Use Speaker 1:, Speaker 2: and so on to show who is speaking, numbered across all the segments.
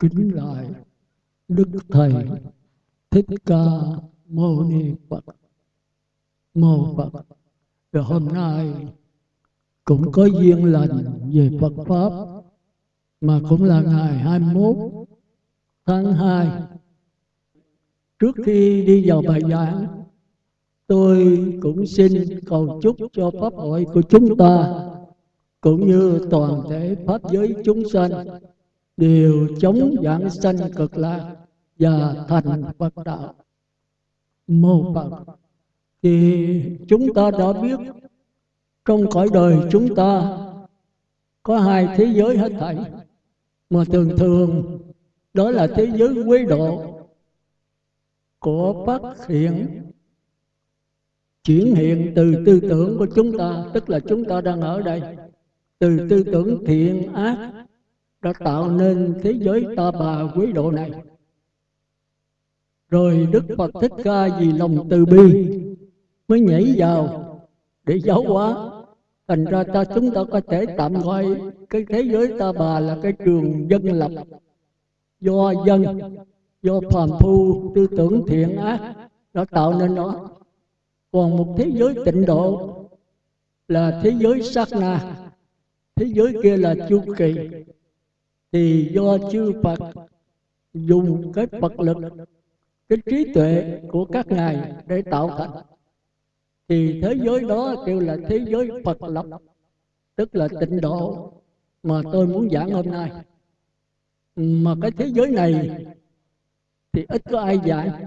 Speaker 1: kính lại đức thầy thích ca mâu ni phật. Mô phật. Và hôm nay cũng có duyên lành về phật pháp mà cũng là ngày 21 tháng 2 trước khi đi vào bài giảng tôi cũng xin cầu chúc cho pháp hội của chúng ta cũng như toàn thể pháp giới chúng sanh đều chống giảng sanh cực lạc và thành Phật đạo. Mô Phật. Thì chúng ta đã biết trong cõi đời chúng ta có hai thế giới hết thảy, mà thường thường đó là thế giới quế độ của phát hiện, chuyển hiện từ tư tưởng của chúng ta, tức là chúng ta đang ở đây, từ tư tưởng thiện ác đã tạo nên thế giới ta bà quý độ này. Rồi đức phật thích ca vì lòng từ bi mới nhảy vào để giáo hóa. Thành ra ta chúng ta có thể tạm gọi cái thế giới ta bà là cái trường dân lập, do dân, do phàm phu, tư tưởng thiện ác nó tạo nên nó. Còn một thế giới tịnh độ là thế giới sát na, thế giới kia là chu kỳ thì do chư Phật dùng cái Phật lực, cái trí tuệ của các ngài để tạo thành. Thì thế giới đó kêu là thế giới Phật lập, tức là tịnh độ mà tôi muốn giảng hôm nay. Mà cái thế giới này thì ít có ai giảng.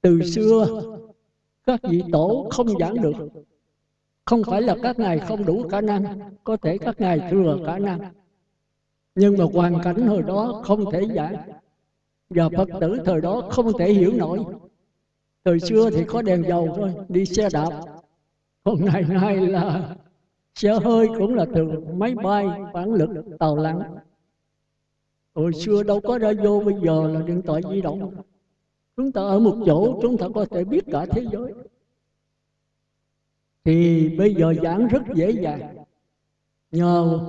Speaker 1: Từ xưa, các vị tổ không giảng được. Không phải là các ngài không đủ khả năng, có thể các ngài thừa khả năng nhưng mà hoàn cảnh hồi đó không thể giảng. Và phật tử thời đó không thể hiểu nổi. Thời xưa thì có đèn dầu thôi, đi xe đạp. Còn ngày nay là xe hơi cũng là từ máy bay phản lực, tàu lặn. Hồi xưa đâu có ra vô bây giờ là điện thoại di động. Chúng ta ở một chỗ, chúng ta có thể biết cả thế giới. Thì bây giờ giảng rất dễ dàng. Nhờ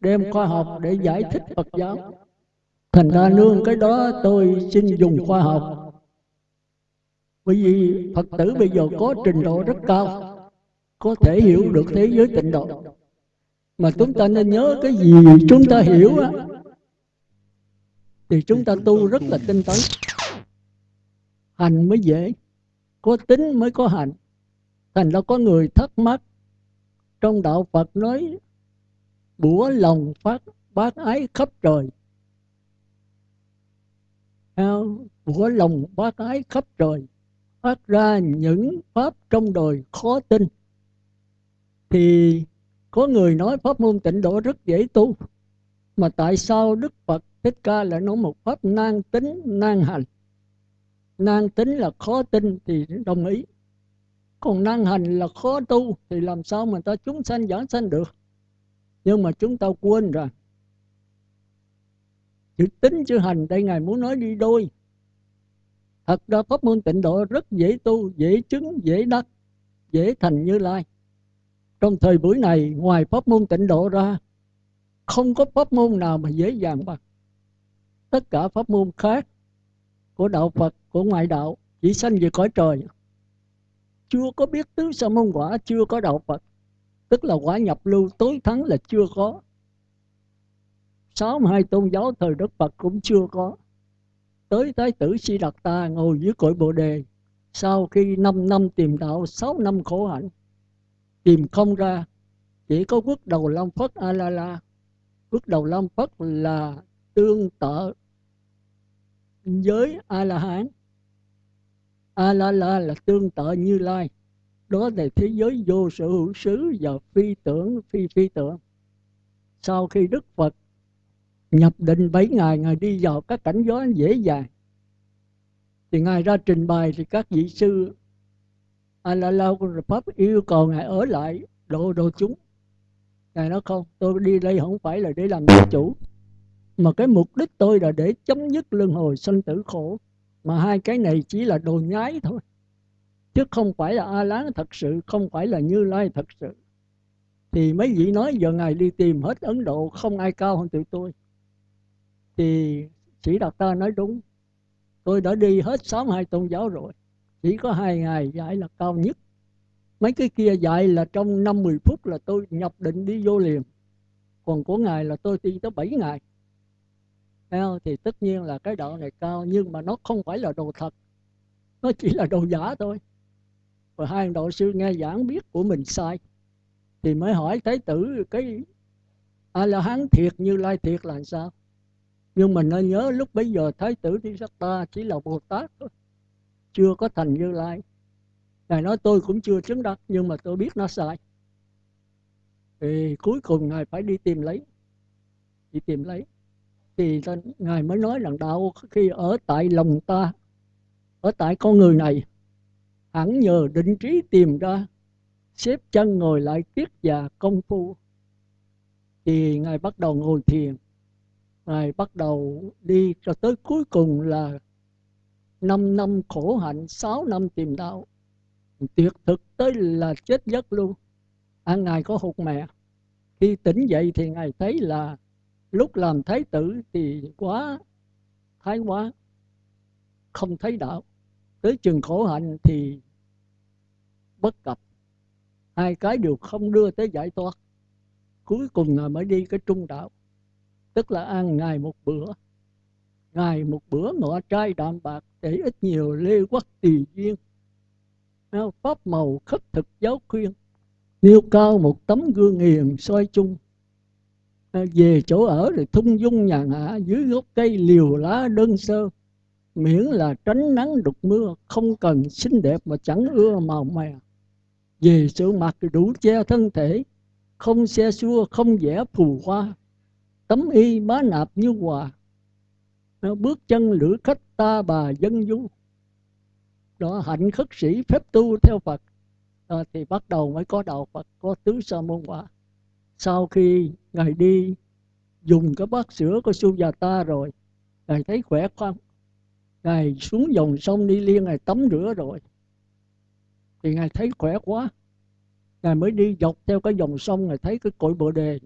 Speaker 1: đem khoa học để giải thích Phật giáo. Thành ra nương cái đó tôi xin dùng khoa học. Bởi vì Phật tử bây giờ có trình độ rất cao, có thể hiểu được thế giới tịnh độ. Mà chúng ta nên nhớ cái gì chúng ta hiểu á, thì chúng ta tu rất là tinh tấn. Hành mới dễ, có tính mới có hành thành ra có người thắc mắc, trong đạo Phật nói bủa lòng phát bác ái khắp trời. Bủa lòng bác ái khắp trời, phát ra những pháp trong đời khó tin. Thì có người nói pháp môn tịnh độ rất dễ tu, mà tại sao Đức Phật Thích Ca lại nói một pháp nan tính nan hành? Nan tính là khó tin thì đồng ý, còn năng hành là khó tu thì làm sao mà ta chúng sanh giảng sanh được? Nhưng mà chúng ta quên rồi chữ tính chữ hành đây ngài muốn nói đi đôi. Thật ra pháp môn tịnh độ rất dễ tu, dễ chứng, dễ đắc, dễ thành như lai. Trong thời buổi này, ngoài pháp môn tịnh độ ra, không có pháp môn nào mà dễ dàng bằng. Tất cả pháp môn khác của đạo phật, của ngoại đạo, chỉ sanh về cõi trời. Chưa có biết tứ sa môn quả, chưa có đạo phật tức là quả nhập lưu tối thắng là chưa có. Sáu hai tôn giáo thời đức phật cũng chưa có. Tới thái tử si đạt ta ngồi dưới cội bồ đề. Sau khi 5 năm tìm đạo 6 năm khổ hạnh, tìm không ra, chỉ có quốc đầu long phất a la la. Quốc đầu long phất là tương tự với a la hán. A la la là tương tự như lai đó là thế giới vô sự hữu xứ và phi tưởng, phi phi tưởng. Sau khi đức phật nhập định bảy ngày, ngài đi vào các cảnh giới dễ dàng. Thì ngài ra trình bày thì các vị sư a pháp yêu cầu ngài ở lại độ đồ chúng. Ngài nói, không, tôi đi đây không phải là để làm giáo chủ, mà cái mục đích tôi là để chấm dứt luân hồi sanh tử khổ, mà hai cái này chỉ là đồ nhái thôi chứ không phải là a lán thật sự, không phải là như lai thật sự. Thì mấy vị nói giờ ngài đi tìm hết ấn độ, không ai cao hơn tụi tôi. Thì sĩ đạt ta nói đúng. Tôi đã đi hết sáu hai tôn giáo rồi. Chỉ có hai ngày dạy là cao nhất. Mấy cái kia dạy là trong năm mười phút là tôi nhập định đi vô liền. Còn của ngài là tôi đi tới bảy ngày. Thì tất nhiên là cái đạo này cao, nhưng mà nó không phải là đồ thật. Nó chỉ là đồ giả thôi và hai ông đạo sư nghe giảng biết của mình sai, thì mới hỏi thái tử cái a la hán thiệt như lai thiệt là sao? Nhưng mình nên nhớ lúc bấy giờ thái tử thi sắc ta chỉ là bồ tát thôi, chưa có thành như lai. Ngài nói tôi cũng chưa chứng đắc, nhưng mà tôi biết nó sai. Thì cuối cùng ngài phải đi tìm lấy, đi tìm lấy. Thì ngài mới nói rằng đạo khi ở tại lòng ta, ở tại con người này hẳn nhờ định trí tìm ra xếp chân ngồi lại tiết và công phu. Thì ngài bắt đầu ngồi thiền. Ngài bắt đầu đi cho tới cuối cùng là 5 năm khổ hạnh 6 năm tìm đạo. Tuyệt thực tới là chết giấc luôn. À, ngài có hụt mẹ. Khi tỉnh dậy thì ngài thấy là lúc làm thái tử thì quá thái quá không thấy đạo. Tới chừng khổ hạnh thì bất cập. Hai cái đều không đưa tới giải thoát. Cuối cùng ngài mới đi cái trung đạo. Tức là ăn ngày một bữa. Ngày một bữa ngọ trai đạm bạc để ít nhiều lê quắc tỳ duyên. Pháp màu khất thực giáo khuyên. Nêu cao một tấm gương hiền soi chung. À, về chỗ ở thì thung dung nhàn hạ dưới gốc cây liều lá đơn sơ. Miễn là tránh nắng đục mưa, không cần xinh đẹp mà chẳng ưa màu mè về sự mặt đủ che thân thể không xe xua không vẽ phù hoa tấm y má nạp như hòa. Nó bước chân lữ khách ta bà dân du. Đó hạnh khất sĩ phép tu theo phật. À, thì bắt đầu mới có đạo phật có tứ sa môn quả. Sau khi ngài đi dùng cái bát sữa của su già ta rồi ngài thấy khỏe khoắn ngài xuống dòng sông đi liên ngài tắm rửa rồi thì ngài thấy khỏe quá. Ngài mới đi dọc theo cái dòng sông, ngài thấy cái cội bồ đề.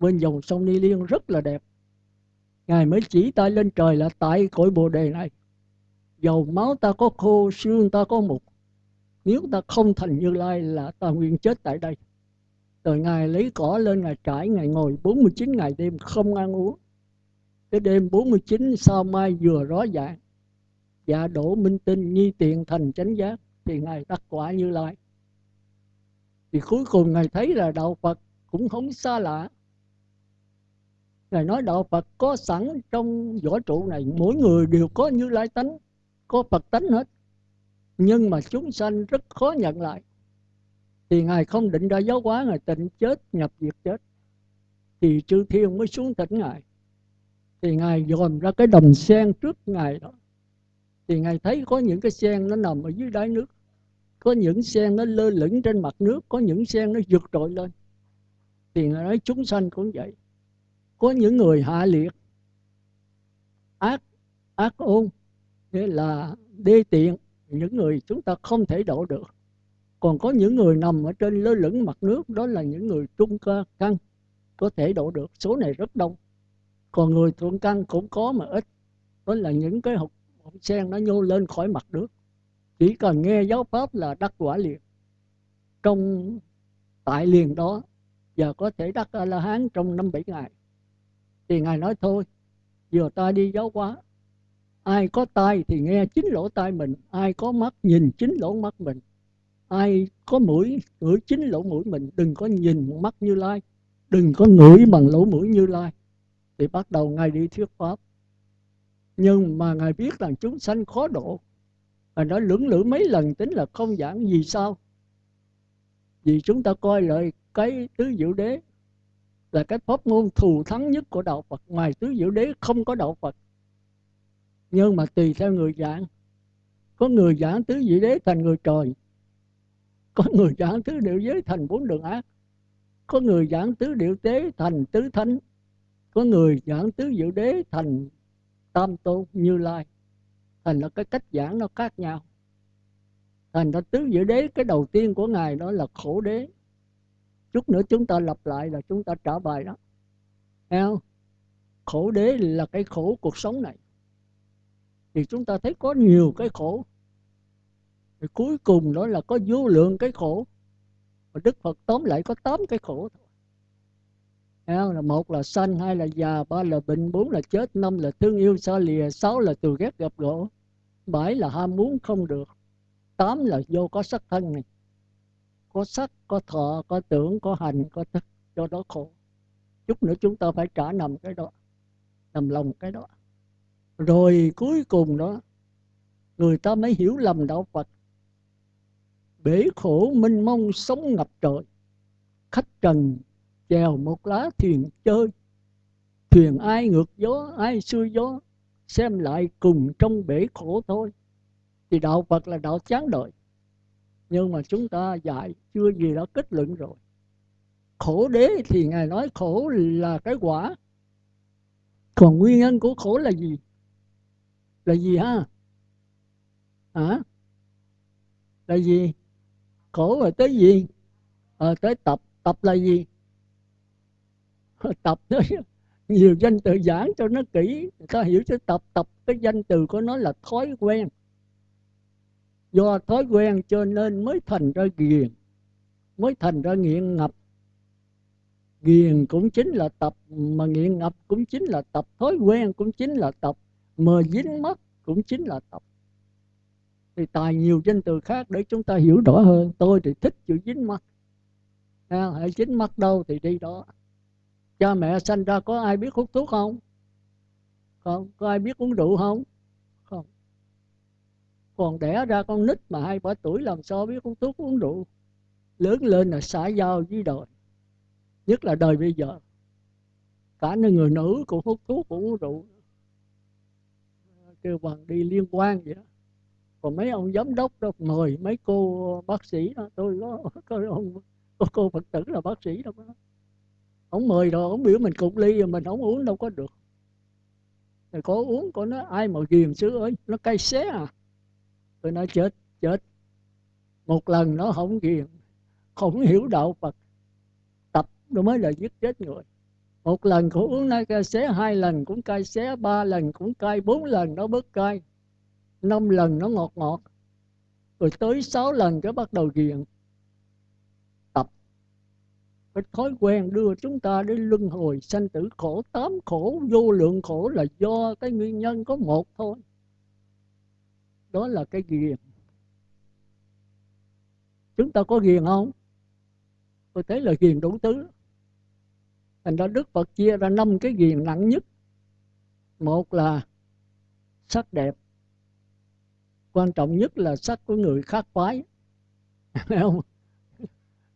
Speaker 1: Bên dòng sông Ni Liên rất là đẹp. Ngài mới chỉ tay lên trời là tại cội bồ đề này. Dầu máu ta có khô, xương ta có mục. Nếu ta không thành như lai là ta nguyên chết tại đây. Rồi ngài lấy cỏ lên, ngài trải, ngài ngồi 49 ngày đêm không ăn uống. Cái đêm 49 sao mai vừa rõ dạng? Dạ đổ minh tinh, nhi tiện thành chánh giác thì ngài đắc quả như lai. Thì cuối cùng ngài thấy là đạo phật cũng không xa lạ. Ngài nói đạo phật có sẵn trong võ trụ này, mỗi người đều có như lai tánh, có phật tánh hết. Nhưng mà chúng sanh rất khó nhận lại. Thì ngài không định ra giáo hóa, ngài tịnh chết, nhập diệt chết. Thì chư thiên mới xuống tỉnh ngài. Thì ngài dòm ra cái đồng sen trước ngài đó thì ngài thấy có những cái sen nó nằm ở dưới đáy nước, có những sen nó lơ lửng trên mặt nước, có những sen nó vượt trội lên. Thì ngài nói chúng sanh cũng vậy. Có những người hạ liệt, ác ác ôn, nghĩa là đê tiện, những người chúng ta không thể độ được. Còn có những người nằm ở trên lơ lửng mặt nước, đó là những người trung cơ căn có thể độ được. Số này rất đông. Còn người thượng căn cũng có mà ít. Đó là những cái học hộp sen nó nhô lên khỏi mặt nước. Chỉ cần nghe giáo pháp là đắc quả liền. Trong tại liền đó, giờ có thể đắc a la hán trong năm bảy ngày. Thì ngài nói thôi, giờ ta đi giáo hóa. Ai có tai thì nghe chính lỗ tai mình, ai có mắt nhìn chính lỗ mắt mình, ai có mũi ngửi chính lỗ mũi mình. Đừng có nhìn mắt như lai, đừng có ngửi bằng lỗ mũi như lai. Thì bắt đầu ngài đi thuyết pháp nhưng mà ngài biết rằng chúng sanh khó độ. Và nói, lưỡng lự mấy lần tính là không giảng gì sao? Vì chúng ta coi lại cái tứ diệu đế là cái pháp môn thù thắng nhất của đạo Phật. Ngoài tứ diệu đế không có đạo Phật. Nhưng mà tùy theo người giảng. Có người giảng tứ diệu đế thành người trời. Có người giảng tứ diệu giới thành bốn đường ác. Có người giảng tứ diệu tế thành tứ thánh. Có người giảng tứ diệu đế thành tam tôn như lai. Thành là cái cách giảng nó khác nhau. Thành ra tứ diệu đế, cái đầu tiên của ngài đó là khổ đế. Chút nữa chúng ta lặp lại là chúng ta trả bài đó. Thấy không? khổ đế là cái khổ cuộc sống này. Thì chúng ta thấy có nhiều cái khổ. Thì cuối cùng đó là có vô lượng cái khổ. Và đức phật tóm lại có tám cái khổ thôi là một là sanh, hai là già, ba là bệnh, bốn là chết, năm là thương yêu, xa lìa, sáu là từ ghét gặp gỗ bảy là ham muốn không được, tám là vô có sắc thân này. Có sắc, có thọ, có tưởng, có hành, có thức, do đó khổ. Chút nữa chúng ta phải trả nằm cái đó, nằm lòng cái đó. Rồi cuối cùng đó, người ta mới hiểu lầm đạo phật. Bể khổ minh mông sống ngập trời khách trần chèo một lá thuyền chơi. Thuyền ai ngược gió ai xuôi gió xem lại cùng trong bể khổ thôi. Thì đạo phật là đạo chán đời. Nhưng mà chúng ta dạy chưa gì đã kết luận rồi. Khổ đế thì ngài nói khổ là cái quả. Còn nguyên nhân của khổ là gì? Là gì ha? Hả? Là gì? Khổ là tới gì? À, tới tập. Tập là gì? tập nó nhiều danh từ giảng cho nó kỹ người ta hiểu chứ. Tập tập cái danh từ của nó là thói quen. Do thói quen cho nên mới thành ra ghiền mới thành ra nghiện ngập. Ghiền cũng chính là tập mà nghiện ngập cũng chính là tập. Thói quen cũng chính là tập mờ dính mắt cũng chính là tập. Thì tài nhiều danh từ khác để chúng ta hiểu rõ hơn. Tôi thì thích chữ dính mắt. À, hãy dính mắt đâu thì đi đó cha mẹ sanh ra có ai biết hút thuốc không? Không có ai biết uống rượu không? Không. Còn đẻ ra con nít mà hai ba tuổi làm sao biết uống thuốc uống rượu? Lớn lên là xã giao với đời nhất là đời bây giờ. Cả những người nữ cũng hút thuốc cũng uống rượu. Kêu bằng đi liên quan vậy đó. Còn mấy ông giám đốc đó mời mấy cô bác sĩ đó. Tôi có, có ông có cô phật tử là bác sĩ đâu đó ông mời rồi, ông biểu mình cục ly rồi mình không uống đâu có được. Rồi có uống có nó ai mà ghiền xứ ơi? Nó cay xé à. Tôi nói, chết chết. Một lần nó không ghiền không hiểu đạo phật, tập nó mới là giết chết người. Một lần cũng uống nó cay xé, hai lần cũng cay xé, ba lần cũng cay, bốn lần nó bớt cay, năm lần nó ngọt ngọt. Rồi tới sáu lần cái bắt đầu ghiền cái thói quen đưa chúng ta đến luân hồi sanh tử khổ, tám khổ, vô lượng khổ là do cái nguyên nhân có một thôi. Đó là cái ghiền. Chúng ta có ghiền không? Tôi thấy là ghiền đủ tứ thành ra đức phật chia ra năm cái ghiền nặng nhất. Một là sắc đẹp. Quan trọng nhất là sắc của người khác phái. Không?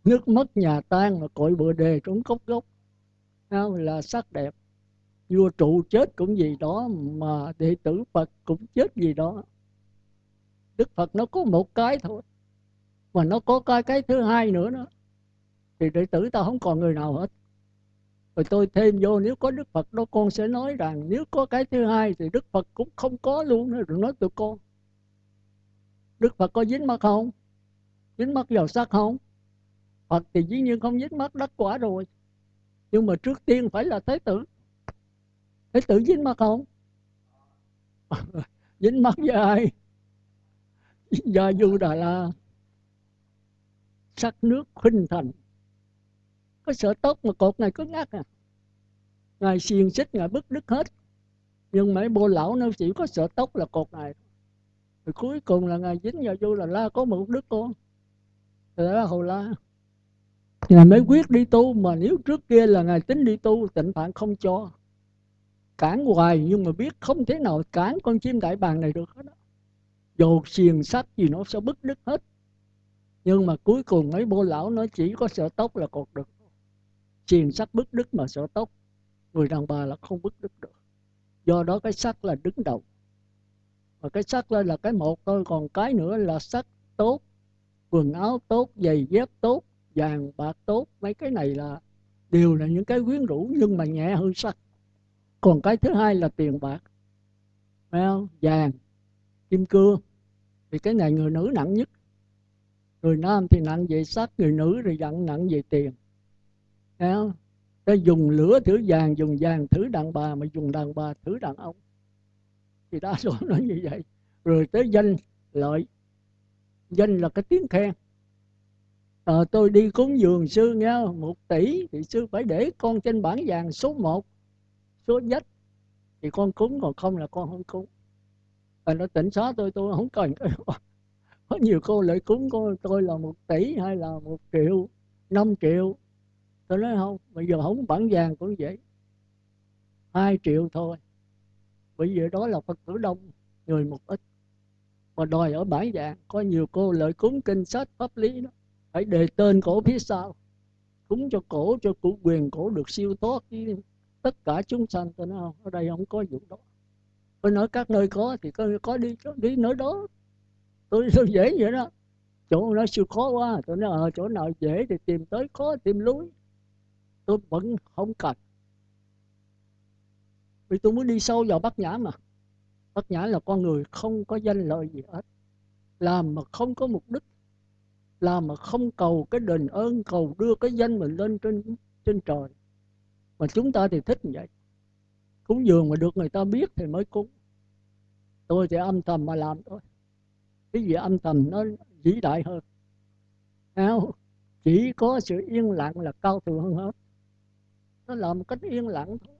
Speaker 1: Nước mất nhà tan mà cội bừa đề trốn cốc gốc. Là sắc đẹp. Vua trụ chết cũng gì đó mà đệ tử phật cũng chết gì đó. Đức phật nó có một cái thôi, mà nó có cái cái thứ hai nữa đó. Thì đệ tử ta không còn người nào hết. Rồi tôi thêm vô, nếu có đức phật đó con sẽ nói rằng nếu có cái thứ hai thì đức phật cũng không có luôn nữa. Đừng nói tụi con, đức phật có dính mắt không? Dính mắt vào sắc không? Phật thì dĩ nhiên không dính mắt đắc quả rồi. Nhưng mà trước tiên phải là thế tử. Thế tử dính mắt không? Dính mắt với ai? Gia du đà la. Sắc nước khinh thành. Có sợ tóc mà cột này cứ ngắt à? Ngài xiên xích, ngài bức đứt hết. Nhưng mấy bô lão nó chỉ có sợ tóc là cột này rồi cuối cùng là ngài dính vào vô là la có một đứa con. Rồi đó hồ la ngài mới quyết đi tu, mà nếu trước kia là ngài tính đi tu tịnh phạn không cho. Cản hoài nhưng mà biết không thể nào cản con chim đại bàng này được hết đó dù xiềng sắt gì nó sẽ bứt đứt hết. Nhưng mà cuối cùng mấy bô lão nó chỉ có sợ tóc là cột được. Xiềng sắt bứt đứt mà sợ tóc. Người đàn bà là không bứt đứt được. Do đó cái sắt là đứng đầu. Và cái sắc lên là cái một thôi, còn cái nữa là sắc tốt. Quần áo tốt, giày dép tốt vàng bạc tốt, mấy cái này là đều là những cái quyến rũ, nhưng mà nhẹ hơn sắc còn cái thứ hai là tiền bạc. Phải không? Vàng, kim cương. Thì cái này người nữ nặng nhất. Người nam thì nặng về sắc, người nữ thì nặng nặng về tiền. Phải không? Dùng lửa thử vàng, dùng vàng thử đàn bà, mà dùng đàn bà thử đàn ông. Thì đa số nói như vậy. Rồi tới danh, lợi. Danh là cái tiếng khen à, tôi đi cúng dường sư nghe một tỷ. Thì sư phải để con trên bảng vàng số 1 số nhất. Thì con cúng còn không là con không cúng. Và nó tỉnh xóa tôi tôi không cần. Có nhiều cô lại cúng con tôi là một tỷ hay là một triệu năm triệu. Tôi nói không bây giờ không bản vàng cũng vậy. Hai triệu thôi. Bởi vì đó là phật tử đông người một ít. Mà đòi ở bản vàng có nhiều cô lợi cúng kinh sách pháp lý đó phải đề tên cổ phía sau. Cúng cho cổ cho cụ quyền cổ được siêu thoát với tất cả chúng sanh. Tôi nói không ở đây không có vụ đó. Tôi nói các nơi có thì có, có đi đi nơi đó. Tôi, tôi dễ vậy đó. Chỗ nó siêu khó quá. Tôi nói ở chỗ nào dễ thì tìm tới khó tìm lối. Tôi vẫn không cần. Vì tôi muốn đi sâu vào bát nhã mà. Bát nhã là con người không có danh lợi gì hết. Làm mà không có mục đích là mà không cầu cái đền ơn, cầu đưa cái danh mình lên trên trên trời. Mà chúng ta thì thích như vậy. Cúng dường mà được người ta biết thì mới cúng. Tôi thì âm thầm mà làm thôi. Cái gì âm thầm nó vĩ đại hơn. Nào chỉ có sự yên lặng là cao thượng hơn hết. Nó làm một cách yên lặng thôi.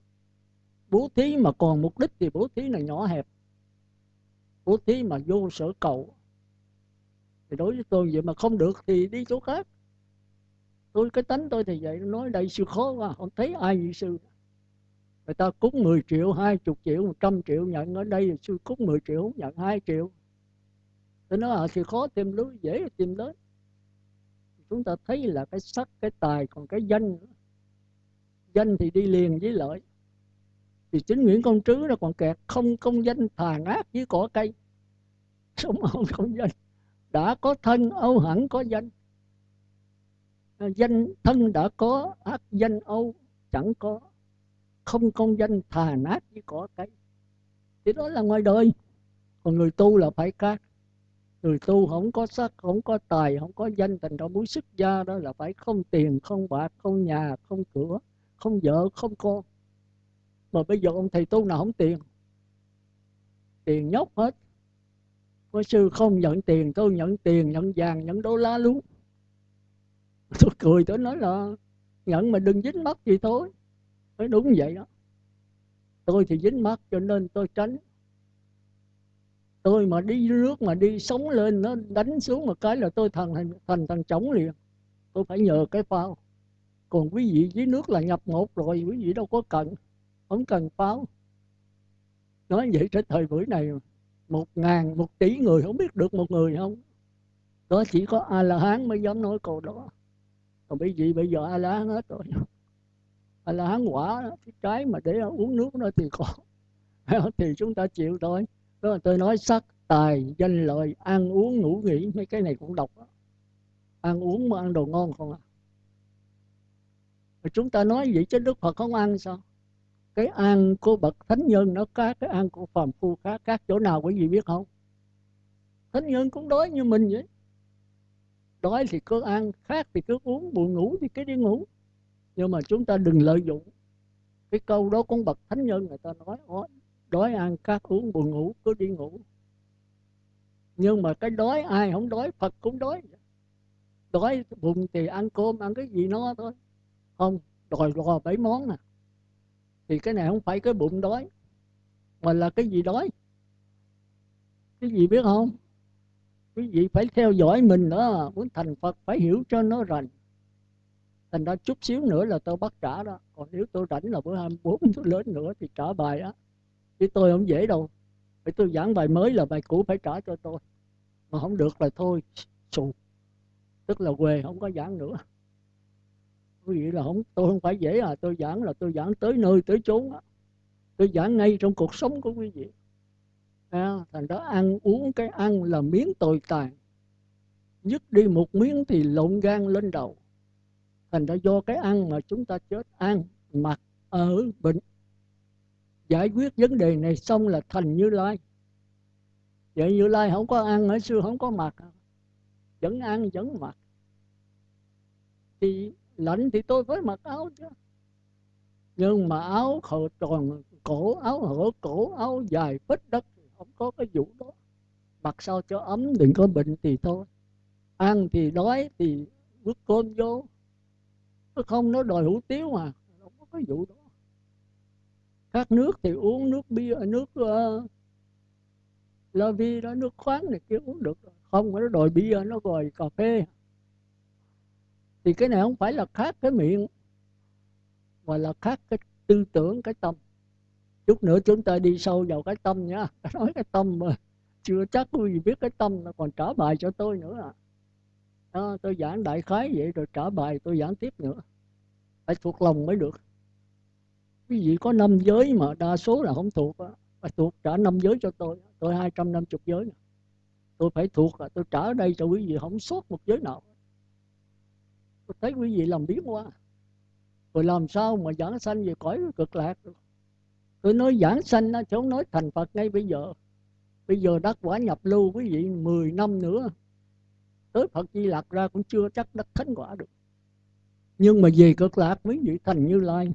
Speaker 1: Bố thí mà còn mục đích thì bố thí là nhỏ hẹp. Bố thí mà vô sở cầu thì đối với tôi vậy mà không được thì đi chỗ khác. Tôi cái tánh tôi thì vậy nói đây sư khó quá không thấy ai như sư. Người ta cúng 10 triệu 20 triệu 100 triệu nhận ở đây sư cúng 10 triệu nhận 2 triệu. Tôi nói à, thì khó tìm lối dễ tìm tới chúng ta thấy là cái sắc cái tài còn cái danh danh thì đi liền với lợi. Thì chính Nguyễn Công Trứ nó còn kẹt không công danh thà ác với cỏ cây. Sống không công danh đã có thân âu hẳn có danh. Danh thân đã có, ác danh âu chẳng có. Không công danh thà nát với cỏ cây. Thì đó là ngoài đời. Còn người tu là phải khác. Người tu không có sắc, không có tài, không có danh, thành ra muốn xuất gia đó là phải không tiền, không bạc, không nhà, không cửa, không vợ, không con. Mà bây giờ ông thầy tu nào không tiền? Tiền nhóc hết có sư không nhận tiền, tôi nhận tiền, nhận vàng, nhận đô la luôn. Tôi cười, tôi nói là nhận mà đừng dính mắt gì thôi. Nói đúng vậy đó. Tôi thì dính mắt cho nên tôi tránh. Tôi mà đi nước mà đi sống lên, nó đánh xuống một cái là tôi thành thành thành thằng trống liền. Tôi phải nhờ cái phao. Còn quý vị dưới nước là nhập một rồi, quý vị đâu có cần, không cần pháo nói vậy tới thời buổi này một ngàn một tỷ người không biết được một người không? Đó chỉ có a la hán mới dám nói câu đó. Còn bởi vì bây giờ a la hán hết rồi. A la hán quả đó, cái trái mà để uống nước nó thì có. Thì chúng ta chịu thôi. Đó là tôi nói sắc tài danh lợi ăn uống ngủ nghỉ mấy cái này cũng độc đó. ăn uống mà ăn đồ ngon không à? Chúng ta nói vậy chứ đức phật không ăn sao? Cái ăn của bậc thánh nhân nó khác cái ăn của phàm phu khác các chỗ nào quý vị biết không? Thánh nhân cũng đói như mình vậy. Đói thì cứ ăn khác thì cứ uống, buồn ngủ thì cứ đi ngủ. Nhưng mà chúng ta đừng lợi dụng. Cái câu đó của bậc thánh nhân người ta nói đói ăn khác uống, buồn ngủ, cứ đi ngủ. Nhưng mà cái đói, ai không đói, phật cũng đói. Đói bụng thì ăn cơm, ăn cái gì nó thôi. Không, đòi lò bảy món nè thì cái này không phải cái bụng đói, mà là cái gì đói? Cái gì biết không? Quý vị phải theo dõi mình đó, muốn thành phật phải hiểu cho nó rành. Thành ra chút xíu nữa là tôi bắt trả đó. Còn nếu tôi rảnh là bữa 24 tôi lớn nữa thì trả bài á. Chứ tôi không dễ đâu. Phải tôi giảng bài mới là bài cũ phải trả cho tôi. Mà không được là thôi, xù. Tức là quê không có giảng nữa quý vị là không tôi không phải dễ à tôi giảng là tôi giảng tới nơi tới chốn á. Tôi giảng ngay trong cuộc sống của quý vị. À, thành đó ăn uống cái ăn là miếng tồi tàn. Dứt đi một miếng thì lộn gan lên đầu. Thành ra do cái ăn mà chúng ta chết ăn mặc ở bệnh. Giải quyết vấn đề này xong là thành như lai. Vậy như lai không có ăn ở xưa không có mặc. Vẫn ăn vẫn mặc. Thì lạnh thì tôi phải mặc áo chứ. Nhưng mà áo hở tròn cổ áo hở cổ áo dài bít đất không có cái vụ đó. Mặc sao cho ấm đừng có bệnh thì thôi. Ăn thì đói thì bước cơm vô. Nó không nó đòi hủ tiếu mà không có cái vụ đó. Các nước thì uống nước bia nước uh, la vi đó nước khoáng này kia uống được không nó đòi bia nó đòi cà phê thì cái này không phải là khác cái miệng mà là khác cái tư tưởng cái tâm. Chút nữa chúng ta đi sâu vào cái tâm nha. Nói cái tâm mà chưa chắc quý vị biết cái tâm nó còn trả bài cho tôi nữa à. Đó, tôi giảng đại khái vậy rồi trả bài tôi giảng tiếp nữa. Phải thuộc lòng mới được. Quý vị có năm giới mà đa số là không thuộc phải thuộc trả năm giới cho tôi. Tôi hai trăm năm chục giới tôi phải thuộc à, tôi trả ở đây cho quý vị không sót một giới nào thấy quý vị làm biến quá. Rồi làm sao mà giảng sanh về cõi cực lạc được? Tôi nói giảng sanh nó chứ không nói thành phật ngay bây giờ. Bây giờ đắc quả nhập lưu quý vị 10 năm nữa, tới phật di lạc ra cũng chưa chắc đắc thánh quả được. Nhưng mà về cực lạc quý vị thành như lai,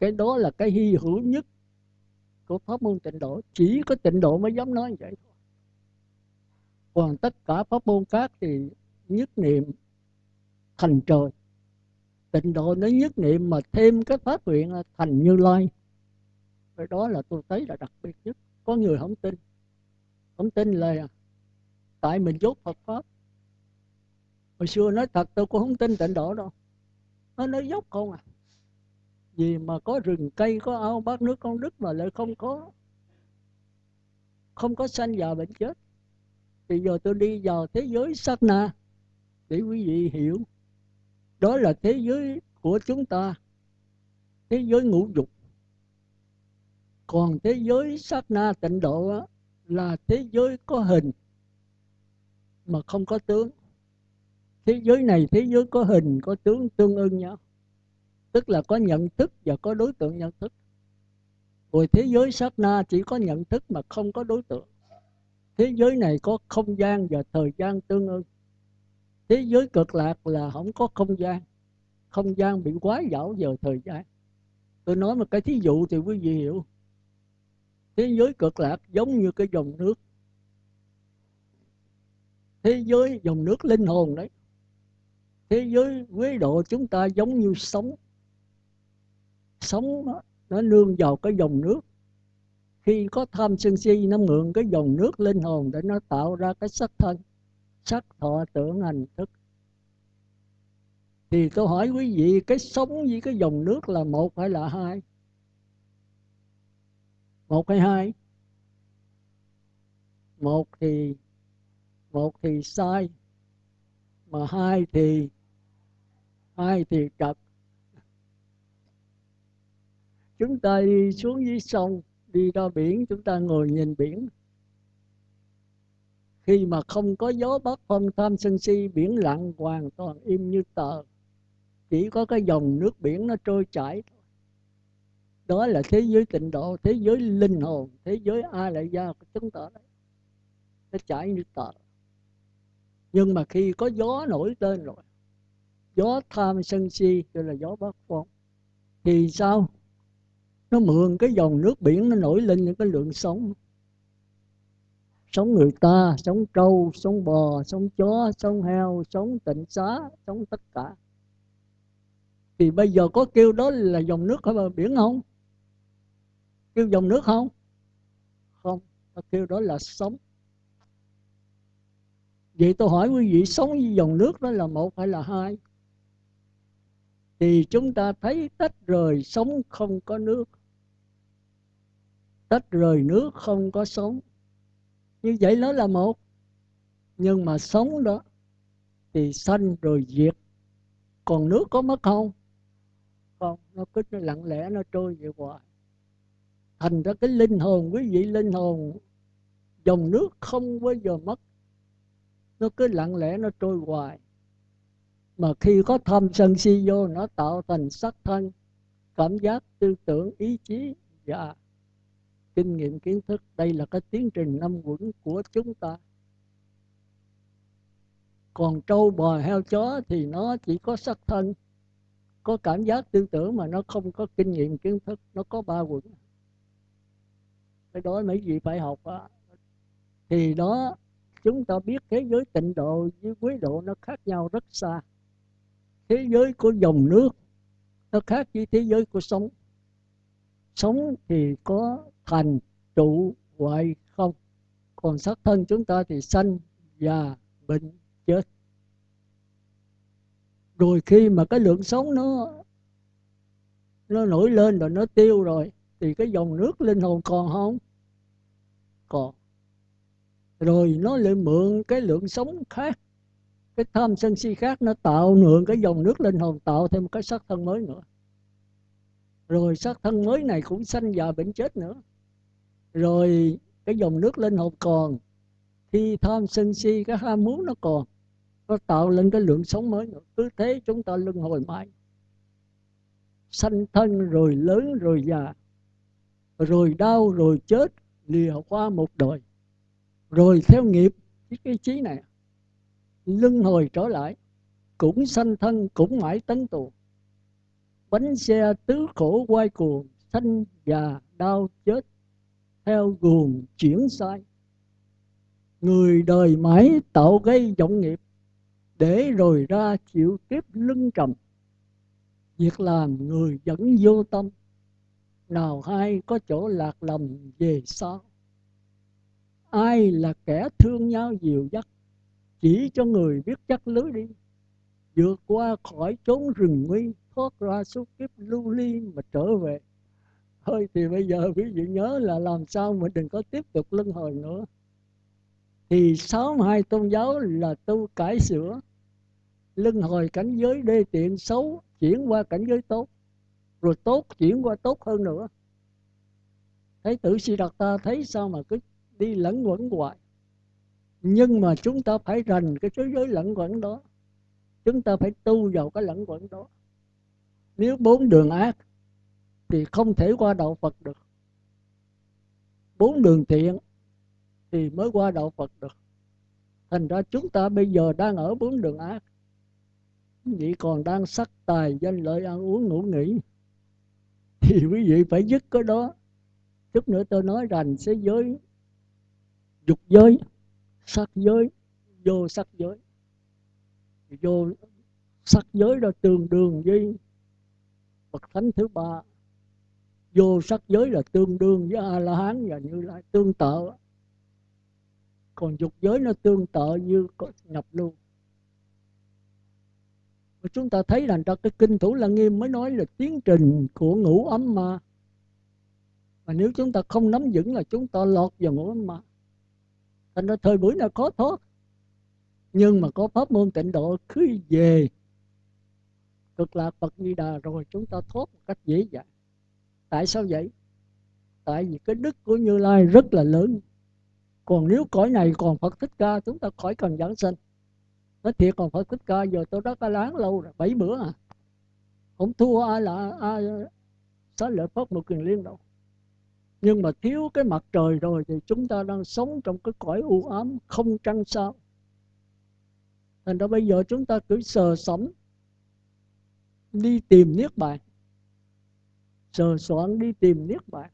Speaker 1: cái đó là cái hy hữu nhất của pháp môn tịnh độ. Chỉ có tịnh độ mới dám nói vậy thôi. Còn tất cả pháp môn khác thì nhất niệm thành trời. Tịnh độ nó nhất niệm mà thêm cái phát nguyện thành như lai. Cái đó là tôi thấy là đặc biệt nhất. Có người không tin. Không tin là tại mình dốt Phật pháp. Hồi xưa nói thật, tôi cũng không tin tịnh độ đâu. Nó nói dốc không à. Vì mà có rừng cây, có ao, bát nước, con đức mà lại không có không có sanh già bệnh chết. Thì giờ tôi đi vào thế giới sát na để quý vị hiểu đó là thế giới của chúng ta, thế giới ngũ dục. Còn thế giới sát na tịnh độ là thế giới có hình mà không có tướng. Thế giới này, thế giới có hình, có tướng tương ưng nhau. Tức là có nhận thức và có đối tượng nhận thức. Rồi thế giới sát na chỉ có nhận thức mà không có đối tượng. Thế giới này có không gian và thời gian tương ưng thế giới cực lạc là không có không gian. Không gian bị quá dảo giờ thời gian. Tôi nói một cái thí dụ thì quý vị hiểu. Thế giới cực lạc giống như cái dòng nước. Thế giới dòng nước linh hồn đấy. Thế giới quế độ chúng ta giống như sống sống nó, nó nương vào cái dòng nước. Khi có tham sân si nó mượn cái dòng nước linh hồn để nó tạo ra cái sắc thân sắc thọ tưởng hành thức. Thì tôi hỏi quý vị, cái sống với cái dòng nước là một hay là hai? Một hay hai? Một thì một thì sai, mà hai thì hai thì trật chúng ta đi xuống dưới sông, đi ra biển, chúng ta ngồi nhìn biển khi mà không có gió bắc phong tham sân si, biển lặng hoàn toàn im như tờ. Chỉ có cái dòng nước biển nó trôi chảy đó là thế giới tịnh độ, thế giới linh hồn, thế giới a lại gia của chúng ta đấy. Nó chảy như tờ. Nhưng mà khi có gió nổi lên rồi, gió tham sân si gọi là gió bắc phong, thì sao? Nó mượn cái dòng nước biển nó nổi lên những cái lượng sống sống người ta, sống trâu, sống bò, sống chó, sống heo, sống tịnh xá, sống tất cả. Thì bây giờ có kêu đó là dòng nước ở bờ biển không? Kêu dòng nước không? Không, ta kêu đó là sống. Vậy tôi hỏi quý vị, sống với dòng nước đó là một hay là hai? Thì chúng ta thấy tách rời sống không có nước. Tách rời nước không có sống như vậy nó là một. Nhưng mà sống đó thì sanh rồi diệt. Còn nước có mất không? Không, nó cứ nó lặng lẽ, nó trôi về hoài. Thành ra cái linh hồn, quý vị linh hồn, dòng nước không bao giờ mất. Nó cứ lặng lẽ, nó trôi hoài. Mà khi có tham sân si vô, nó tạo thành sắc thân, cảm giác tư tưởng, ý chí và kinh nghiệm kiến thức, đây là cái tiến trình năm quẩn của chúng ta. Còn trâu bò heo chó thì nó chỉ có sắc thân, có cảm giác tư tưởng mà nó không có kinh nghiệm kiến thức, nó có ba quẩn. Cái đó mấy vị phải học đó. thì đó, chúng ta biết thế giới tịnh độ với quý độ nó khác nhau rất xa. Thế giới của dòng nước nó khác với thế giới của sống sống thì có thành trụ hoại không? Còn xác thân chúng ta thì sanh già bệnh chết. Rồi khi mà cái lượng sống nó nó nổi lên rồi nó tiêu rồi, thì cái dòng nước linh hồn còn không? Còn. Rồi nó lại mượn cái lượng sống khác, cái tham sân si khác, nó tạo mượn cái dòng nước linh hồn, tạo thêm một cái sắc thân mới nữa rồi xác thân mới này cũng sanh già bệnh chết nữa. Rồi cái dòng nước linh hồn còn. Khi tham sân si, cái ham muốn nó còn. Nó tạo lên cái lượng sống mới nữa. Cứ thế chúng ta luân hồi mãi. Sanh thân rồi lớn rồi già. Rồi đau rồi chết, lìa qua một đời. Rồi theo nghiệp, cái trí này, luân hồi trở lại. Cũng sanh thân, cũng mãi tấn tù bánh xe tứ khổ quay cuồng, sanh già đau chết, theo guồng chuyển sai. Người đời mãi tạo gây vọng nghiệp, để rồi ra chịu kiếp lưng trầm. Việc làm người vẫn vô tâm, nào hay có chỗ lạc lầm về sau. Ai là kẻ thương nhau dìu dắt, chỉ cho người biết chắc lưới đi, vượt qua khỏi chốn rừng nguy thoát ra suốt kiếp lưu ly mà trở về. Thôi thì bây giờ quý vị nhớ là làm sao mà đừng có tiếp tục luân hồi nữa. Thì sáu hai tôn giáo là tu cải sửa, luân hồi cảnh giới đê tiện xấu, chuyển qua cảnh giới tốt, rồi tốt chuyển qua tốt hơn nữa. Thấy tử si đặt ta thấy sao mà cứ đi lẫn quẩn hoài. Nhưng mà chúng ta phải rành cái thế giới lẫn quẩn đó. Chúng ta phải tu vào cái lẫn quẩn đó nếu bốn đường ác, thì không thể qua đạo Phật được. Bốn đường thiện, thì mới qua đạo Phật được. Thành ra chúng ta bây giờ đang ở bốn đường ác. Vị còn đang sắc tài, danh lợi, ăn uống, ngủ nghỉ. Thì quý vị phải dứt cái đó. Chút nữa tôi nói rằng thế giới, dục giới, sắc giới, vô sắc giới. Vô sắc giới đó tương đương với phật thánh thứ ba. Vô sắc giới là tương đương với a la hán và như lai, tương tự. Còn dục giới nó tương tự như nhập lưu. Và chúng ta thấy rằng trong cái kinh thủ lăng nghiêm mới nói là tiến trình của ngũ ấm ma. Mà nếu chúng ta không nắm vững là chúng ta lọt vào ngũ ấm ma. Thành ra thời buổi nào có thoát nhưng mà có pháp môn tịnh độ cứ về cực lạc Phật như Đà rồi chúng ta thoát một cách dễ dàng. Tại sao vậy? Tại vì cái đức của Như Lai rất là lớn. Còn nếu cõi này còn Phật Thích Ca, chúng ta khỏi cần giảng sinh nói thiệt còn Phật Thích Ca, giờ tôi đã ca láng lâu rồi, bảy bữa à. Không thua ai là ai xá lợi Phật một kiền liên đâu. Nhưng mà thiếu cái mặt trời rồi thì chúng ta đang sống trong cái cõi u ám không trăng sao. Thành ra bây giờ chúng ta cứ sờ sẫm đi tìm niết bàn. Sờ soạn đi tìm niết bàn.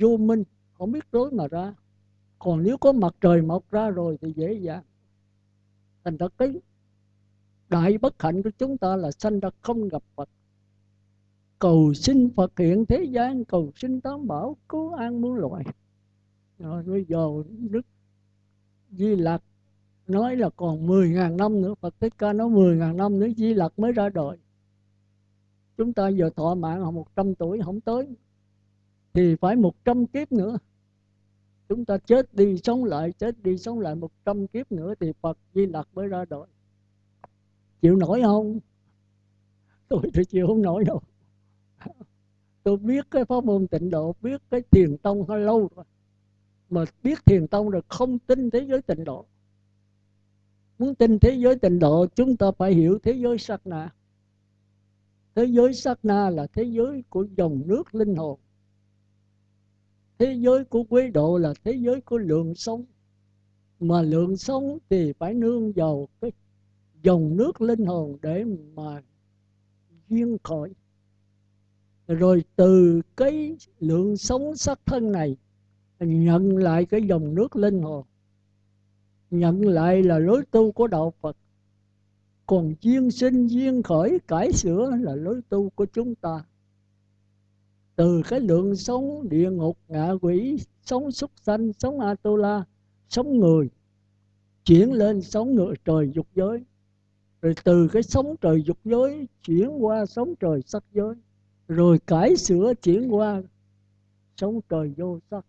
Speaker 1: Vô minh, không biết lối mà ra. Còn nếu có mặt trời mọc ra rồi thì dễ dàng. Thành ra cái đại bất hạnh của chúng ta là sanh ra không gặp phật. Cầu xin phật hiện thế gian, cầu xin tám bảo cứu an muôn loài. Rồi bây giờ đức di lạc nói là còn 10.000 năm nữa, Phật Thích Ca nói 10.000 năm nữa, Di Lặc mới ra đời. Chúng ta giờ thọ mạng 100 tuổi, không tới, thì phải 100 kiếp nữa. Chúng ta chết đi, sống lại, chết đi, sống lại 100 kiếp nữa thì Phật Di Lặc mới ra đời. Chịu nổi không? Tôi thì chịu không nổi đâu. Tôi biết cái pháp môn tịnh độ, biết cái thiền tông hơi lâu rồi. Mà biết thiền tông rồi không tin thế giới tịnh độ muốn tin thế giới tịnh độ, chúng ta phải hiểu thế giới sắc na. Thế giới sắc na là thế giới của dòng nước linh hồn. Thế giới của quý độ là thế giới của lượng sống mà lượng sống thì phải nương vào cái dòng nước linh hồn để mà duyên khởi. Rồi từ cái lượng sống sắc thân này, nhận lại cái dòng nước linh hồn nhận lại là lối tu của đạo Phật. Còn duyên sinh duyên khởi, cải sửa là lối tu của chúng ta. Từ cái lượng sống địa ngục, ngạ quỷ, sống súc sanh, sống atula, sống người, chuyển lên sống ngựa trời dục giới. Rồi từ cái sống trời dục giới chuyển qua sống trời sắc giới. Rồi cải sửa chuyển qua sống trời vô sắc.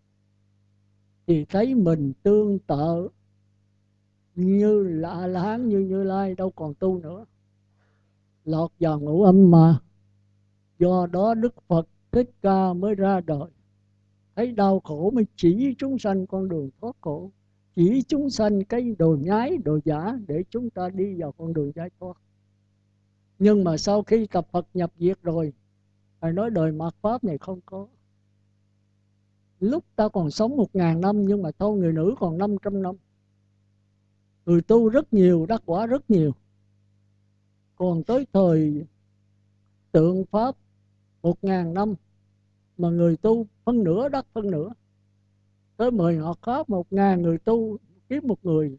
Speaker 1: Thì thấy mình tương tự như là la hán như như lai, đâu còn tu nữa. Lọt vào ngũ âm mà. Do đó đức phật thích ca mới ra đời. Thấy đau khổ mới chỉ chúng sanh con đường thoát khổ. Chỉ chúng sanh cái đồ nhái, đồ giả để chúng ta đi vào con đường giải thoát. Nhưng mà sau khi tập Phật nhập diệt rồi phải nói đời mạt Pháp này không có. Lúc ta còn sống một ngàn năm nhưng mà thôi người nữ còn 500 năm người tu rất nhiều, đắc quả rất nhiều. Còn tới thời tượng pháp, một ngàn năm mà người tu phân nửa, đắc phân nửa. Tới mười họ có một ngàn người tu kiếm một người,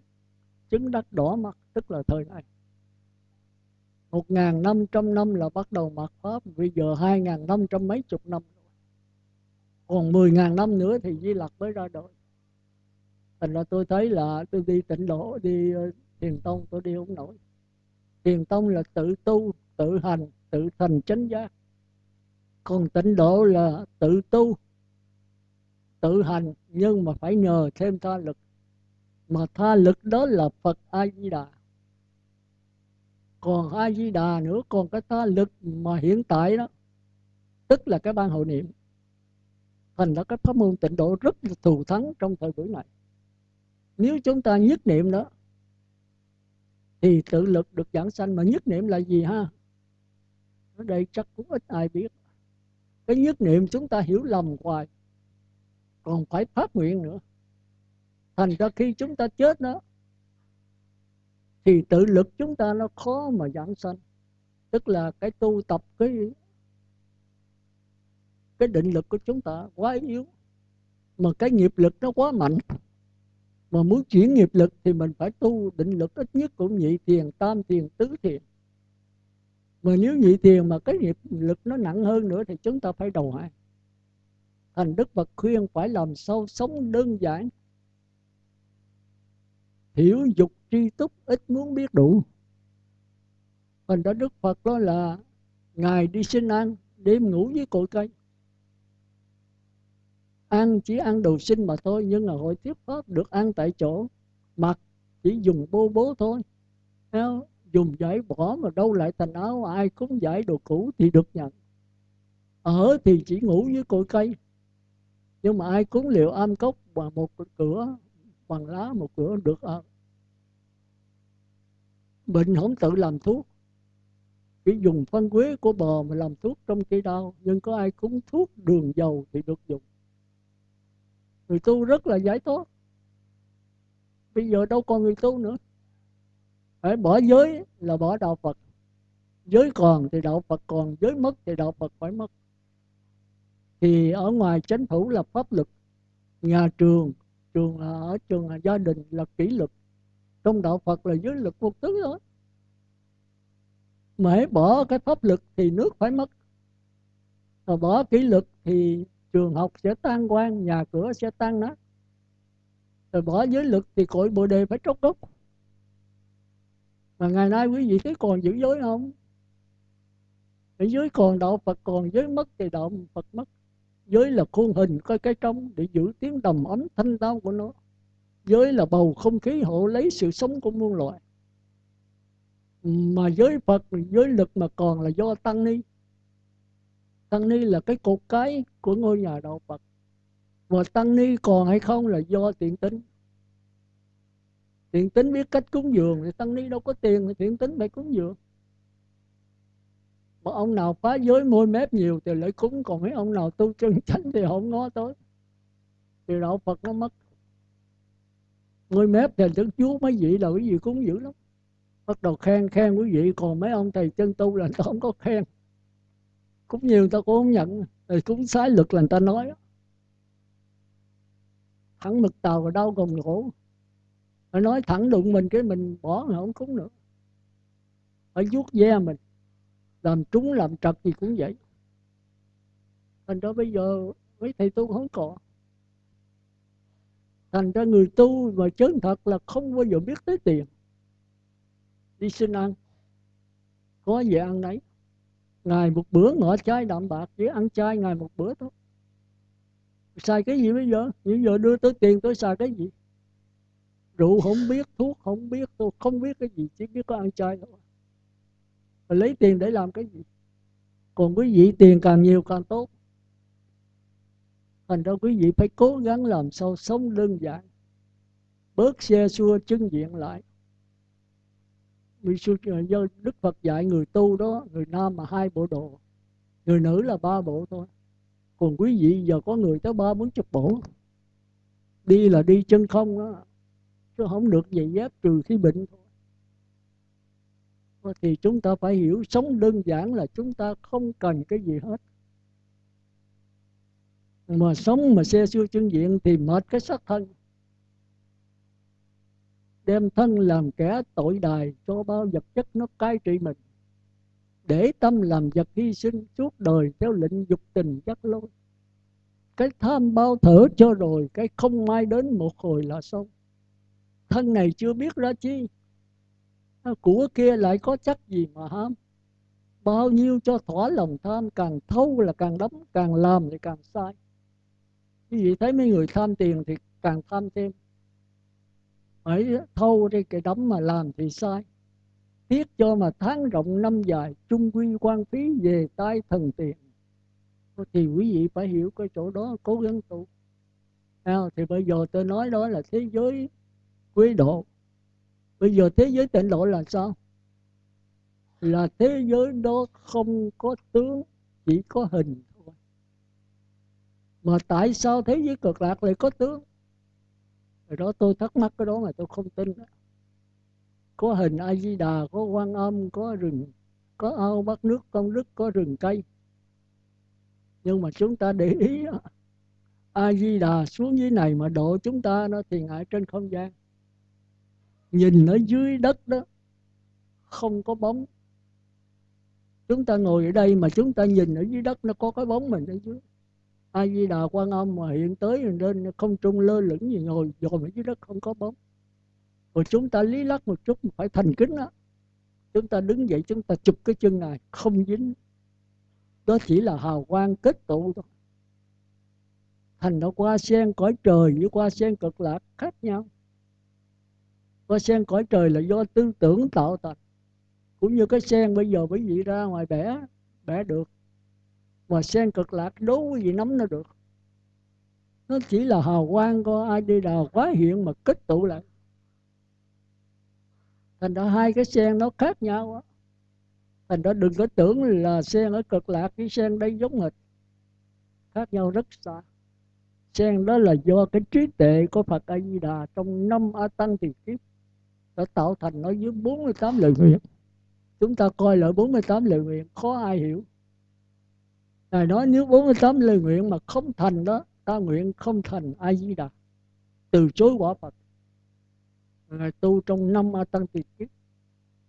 Speaker 1: chứng đắc đỏ mặt, tức là thời này. Một ngàn năm trăm năm là bắt đầu mạt pháp, bây giờ hai ngàn năm trăm mấy chục năm. Còn mười ngàn năm nữa thì di lặc mới ra đời thành ra tôi thấy là tôi đi tịnh độ, đi ờ, thiền tông tôi đi không nổi. Thiền tông là tự tu, tự hành, tự thành chánh giác. Còn tịnh độ là tự tu, tự hành, nhưng mà phải nhờ thêm tha lực. Mà tha lực đó là phật a di đà còn a di đà nữa, còn cái tha lực mà hiện tại đó, tức là cái ban hội niệm. Thành ra cái pháp môn tịnh độ rất là thù thắng trong thời buổi này nếu chúng ta nhất niệm đó, thì tự lực được giảng sanh. Mà nhất niệm là gì ha? Ở đây chắc cũng ít ai biết. Cái nhất niệm chúng ta hiểu lầm hoài, còn phải phát nguyện nữa. Thành ra khi chúng ta chết đó, thì tự lực chúng ta nó khó mà giảng sanh. Tức là cái tu tập, cái cái định lực của chúng ta quá yếu, mà cái nghiệp lực nó quá mạnh mà muốn chuyển nghiệp lực thì mình phải tu định lực ít nhất cũng nhị thiền, tam thiền, tứ thiền. Mà nếu nhị thiền mà cái nghiệp lực nó nặng hơn nữa thì chúng ta phải đầu hàng. Thành đức phật khuyên phải làm sao sống đơn giản. Hiểu dục tri túc ít muốn biết đủ. Thành đó đức phật đó là, ngài đi sinh ăn đêm ngủ với cội cây ăn chỉ ăn đồ sinh mà thôi, nhưng mà hội tiếp pháp được ăn tại chỗ. Mặc chỉ dùng bô bố thôi. Dùng giải bỏ mà đâu lại thành áo, ai cũng giải đồ cũ thì được nhận. Ở thì chỉ ngủ với cội cây. Nhưng mà ai cúng liệu am cốc và một cửa bằng lá, một cửa được ở bệnh không tự làm thuốc. Chỉ dùng phân quế của bò mà làm thuốc trong khi đau nhưng có ai cúng thuốc đường dầu thì được dùng người tu rất là giải thoát. Bây giờ đâu còn người tu nữa. Phải bỏ giới là bỏ đạo phật. Giới còn thì đạo phật còn, giới mất thì đạo phật phải mất. Thì ở ngoài chánh phủ là pháp luật. Nhà trường trường là ở trường là gia đình là kỷ luật. Trong đạo phật là giới luật một thứ thôi. Mà hãy bỏ cái pháp luật thì nước phải mất. Mà bỏ kỷ luật thì trường học sẽ tan quan nhà cửa sẽ tan nát. Rồi bỏ giới lực thì cội bồ đề phải trốc gốc. Mà ngày nay quý vị thấy còn giữ giới không? Ở giới còn đạo phật, còn giới mất thì đạo phật mất. Giới là khuôn hình coi cái trong để giữ tiếng đồng ấm thanh tao của nó. Giới là bầu không khí hộ lấy sự sống của muôn loài. Mà giới phật, giới lực mà còn là do tăng ni tăng ni là cái cột cái của ngôi nhà đạo phật. Và tăng ni còn hay không là do tiện tính. Tiện tính biết cách cúng dường thì tăng ni đâu có tiền thì tiện tính phải cúng dường. Mà ông nào phá giới môi mép nhiều thì lại cúng, còn mấy ông nào tu chân chánh thì không ngó tới. Thì đạo phật nó mất. Môi mép thì đức chúa mấy vị là quý vị cúng dữ lắm. Bắt đầu khen khen quý vị, còn mấy ông thầy chân tu là không có khen cũng nhiều người ta cũng không nhận. Rồi cũng sai luật là người ta nói thẳng mực tàu và đau gồng gỗ họ nói thẳng đụng mình cái mình bỏ mà không cúng nữa. Phải vuốt ve mình. Làm trúng, làm trật gì cũng vậy. Thành ra bây giờ mấy thầy tu không có thành ra người tu mà chân thật là không bao giờ biết tới tiền. Đi xin ăn. Có gì ăn đấy ngày một bữa ngọ chai đạm bạc, chỉ ăn chay ngày một bữa thôi. Xài cái gì bây giờ? Bây giờ đưa tới tiền, tôi xài cái gì? Rượu không biết, thuốc không biết, tôi không biết cái gì, chỉ biết có ăn chay thôi. Và lấy tiền để làm cái gì? Còn quý vị tiền càng nhiều càng tốt. Thành ra quý vị phải cố gắng làm sao sống đơn giản. Bớt xe xua chân diện lại vì ờ, do đức phật dạy người tu đó, người nam mà hai bộ đồ, người nữ là ba bộ thôi. Còn quý vị giờ có người tới ba bốn chục bộ, đi là đi chân không đó, chứ không được giày dép trừ khi bệnh thôi thì chúng ta phải hiểu sống đơn giản là chúng ta không cần cái gì hết. Mà sống mà xe xưa chân diện thì mệt cái xác thân đem thân làm kẻ tội đài cho bao vật chất nó cai trị mình. Để tâm làm vật hy sinh suốt đời theo lệnh dục tình chắc lối cái tham bao thở cho rồi, cái không mai đến một hồi là xong. Thân này chưa biết ra chi. À, của kia lại có chắc gì mà ham? Bao nhiêu cho thỏa lòng tham, càng thâu là càng đấm, càng làm thì càng sai. Quý vị thấy mấy người tham tiền thì càng tham thêm phải thâu đi cái đấm mà làm thì sai. Tiếc cho mà tháng rộng năm dài chung quy quan phí về tay thần tiền. Thì quý vị phải hiểu cái chỗ đó cố gắng tu. À, thì bây giờ tôi nói đó là thế giới quý độ. Bây giờ thế giới tịnh độ là sao? Là thế giới đó không có tướng chỉ có hình thôi. Mà tại sao thế giới cực lạc lại có tướng? Rồi đó tôi thắc mắc, cái đó mà tôi không tin. Có hình a di đà có quan âm, có rừng, có ao bắt nước công đức có rừng cây. Nhưng mà chúng ta để ý a di đà xuống dưới này mà độ chúng ta, nó thì ngại trên không gian. Nhìn ở dưới đất đó, không có bóng. Chúng ta ngồi ở đây mà chúng ta nhìn ở dưới đất, nó có cái bóng mình ở dưới a di đà quan âm mà hiện tới nên không trung lơ lửng gì ngồi dòm ở dưới đất không có bóng. Rồi chúng ta lý lắc một chút phải thành kính đó chúng ta đứng dậy, chúng ta chụp cái chân này không dính. Đó chỉ là hào quang kết tụ thôi. Thành nó qua sen cõi trời với qua sen cực lạc khác nhau. Qua sen cõi trời là do tư tưởng tạo thành. Cũng như cái sen bây giờ quý vị ra ngoài bẻ bẻ được mà sen cực lạc đố gì vị nắm nó được. Nó chỉ là hào quang của ai đi đào quá hiện mà kết tụ lại. Thành ra hai cái sen nó khác nhau đó. thành ra đừng có tưởng là sen ở cực lạc với sen đây giống hệt. Khác nhau rất xa. Sen đó là do cái trí tuệ của Phật A Di Đà trong năm A Tăng tiền kiếp đã tạo thành nó dưới 48 lời nguyện. Chúng ta coi lại 48 lời nguyện, khó ai hiểu. Ngài nói nếu 48 lời nguyện mà không thành đó, ta nguyện không thành A Di Đà từ chối quả Phật. Ngài tu trong năm A Tăng tiền kiếp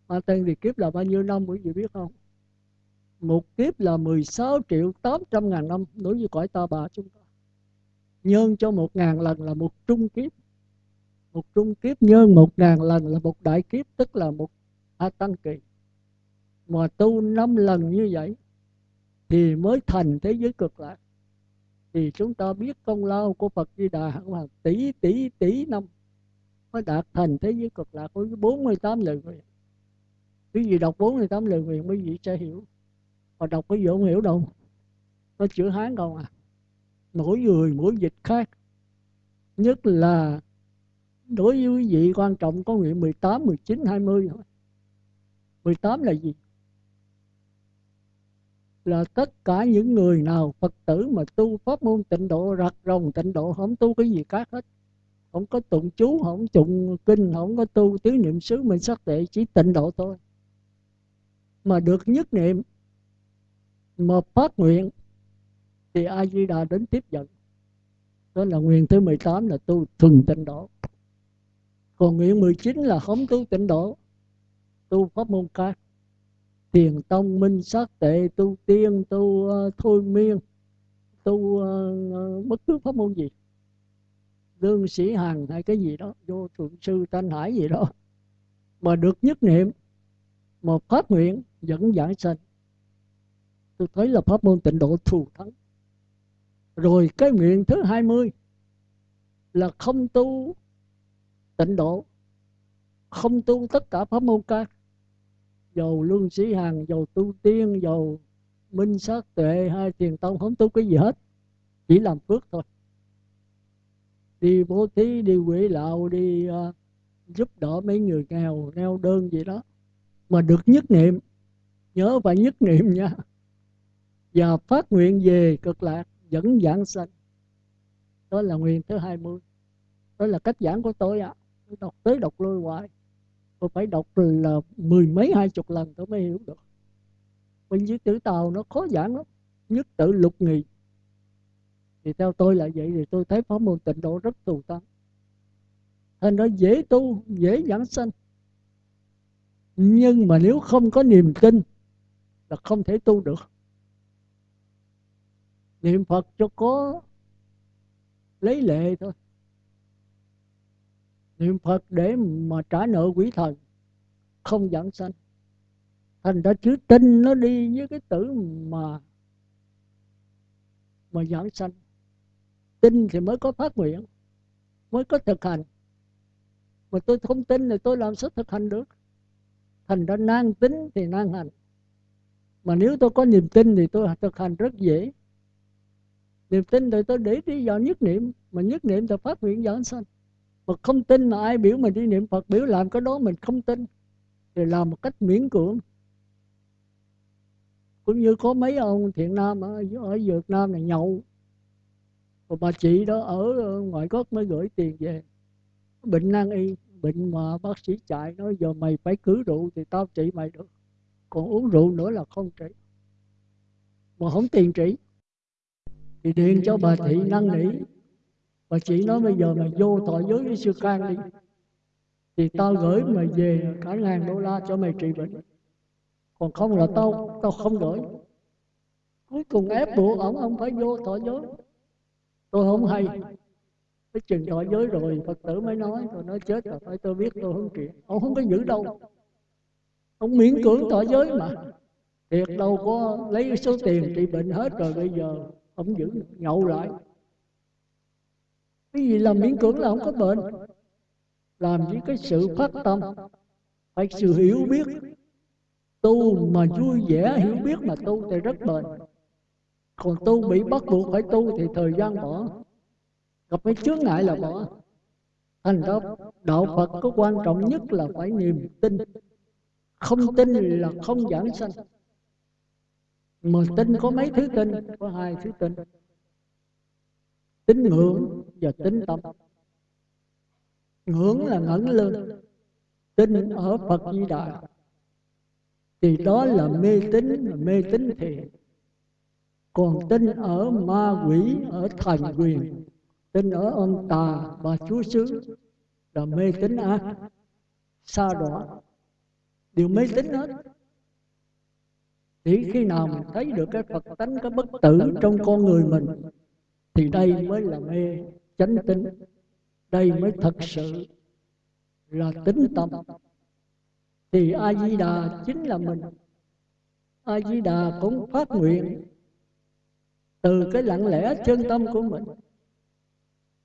Speaker 1: A Tăng tiền kiếp là bao nhiêu năm, quý vị biết không? Một kiếp là 16 triệu 800 ngàn năm, đối với cõi ta bà chúng ta. Nhân cho một ngàn lần là một trung kiếp. Một trung kiếp nhân một ngàn lần là một đại kiếp, tức là một a tăng kỳ mà tu năm lần như vậy thì mới thành thế giới cực lạc. Thì chúng ta biết công lao của Phật Di Đà hẳn là tỷ tỷ tỷ năm mới đạt thành thế giới cực lạc với 48 lời nguyện. Quý vị đọc 48 lời nguyện quý vị sẽ hiểu. Mà đọc quý vị không hiểu đâu. Nó chữ Hán không à. Mỗi người mỗi dịch khác. Nhất là đối với quý vị quan trọng có nguyện 18, 19, 20 thôi. 18 là gì? Là tất cả những người nào Phật tử mà tu pháp môn tịnh độ rặt rồng tịnh độ, không tu cái gì khác hết. Không có tụng chú, không tụng kinh, không có tu tứ niệm xứ mình sắc tệ, chỉ tịnh độ thôi. Mà được nhất niệm, mà phát nguyện, thì a di đà đến tiếp dẫn. đó là nguyện thứ 18 là tu thuần tịnh độ. Còn nguyện 19 là không tu tịnh độ, tu pháp môn khác thiền tông minh sát tệ tu tiên tu uh, thôi miên tu uh, bất cứ pháp môn gì. Lương sĩ hằng hay cái gì đó vô thượng sư thanh hải gì đó mà được nhất niệm một phát nguyện dẫn giải sanh. Tôi thấy là pháp môn tịnh độ thù thắng. Rồi cái nguyện thứ 20 là không tu tịnh độ không tu tất cả pháp môn khác dầu lương sĩ hằng dầu tu tiên dầu minh sát tuệ hay thiền tông không tu cái gì hết. Chỉ làm phước thôi. Đi bố thí đi quỷ lạo đi uh, giúp đỡ mấy người nghèo neo đơn gì đó. Mà được nhất niệm. Nhớ phải nhất niệm nha. Và phát nguyện về cực lạc dẫn giảng sanh. Đó là nguyện thứ 20 đó là cách giảng của tôi ạ. À. tôi đọc tới đọc lui hoài tôi phải đọc là mười mấy, hai chục lần tôi mới hiểu được. Bên dưới tử tàu nó khó giảng lắm, nhất tự lục nghị thì theo tôi là vậy, thì tôi thấy pháp môn tịnh độ rất tù tăng thành ra dễ tu, dễ giảng sanh. Nhưng mà nếu không có niềm tin là không thể tu được. Niệm phật cho có lấy lệ thôi niệm phật để mà trả nợ quỷ thần, không giảng sanh. Thành ra chữ tinh nó đi với cái tử mà mà giảng sanh. Tin thì mới có phát nguyện, mới có thực hành. Mà tôi không tin thì tôi làm sao thực hành được? Thành ra nan tính thì nan hành. Mà nếu tôi có niềm tin thì tôi thực hành rất dễ. Niềm tin thì tôi để đi vào nhất niệm, mà nhất niệm thì phát nguyện giảng sanh mà không tin mà ai biểu mình đi niệm phật biểu làm cái đó mình không tin. Thì làm một cách miễn cưỡng. Cũng như có mấy ông thiện nam ở, ở Việt Nam này nhậu. Và bà chị đó ở ngoại quốc mới gửi tiền về. Bệnh nan y bệnh mà bác sĩ chạy nói giờ mày phải cứ rượu thì tao trị mày được. Còn uống rượu nữa là không trị. Mà không tiền trị. Thì điện cho bà thị năn nỉ và chị nói bây giờ mày vô thọ giới với sư can đi. Thì tao gửi mày về cả ngàn đô la cho mày trị bệnh. Còn không là tao tao không gửi. Cuối cùng ép buộc ông ông phải vô thọ giới. Tôi không hay. Cái chừng thọ giới rồi, phật tử mới nói rồi nói chết rồi phải tôi biết, tôi không chuyện ông không có giữ đâu. Ông miễn cưỡng thọ giới mà. Thiệt đâu có lấy số tiền trị bệnh hết rồi bây giờ, ông giữ nhậu lại cái gì làm miễn cưỡng là không có bệnh. Làm với cái sự phát tâm. Phải sự hiểu biết. Tu mà vui vẻ, hiểu biết mà tu thì rất bền. Còn tu bị bắt buộc phải tu thì thời gian bỏ. Gặp cái chướng ngại là bỏ. Thành ra, đạo phật có quan trọng nhất là phải niềm tin. Không tin là không giảng sanh. Mà tin có mấy thứ tin? Có hai thứ tin tín ngưỡng và tín tâm. ngưỡng là ngẩng lên tin ở phật di đà. Thì đó là mê tín mê tín thiện còn tin ở ma quỷ ở thần quyền. Tin ở ông tà bà chúa xứ là mê tín ác xa đọa. Đều mê tín hết. Chỉ khi nào mình thấy được cái phật tánh cái bất tử trong con người mình thì đây mới là mê chánh tính đây mới thật sự là tính tâm. Thì a di đà chính là mình. A di đà cũng phát nguyện từ cái lặng lẽ chân tâm của mình.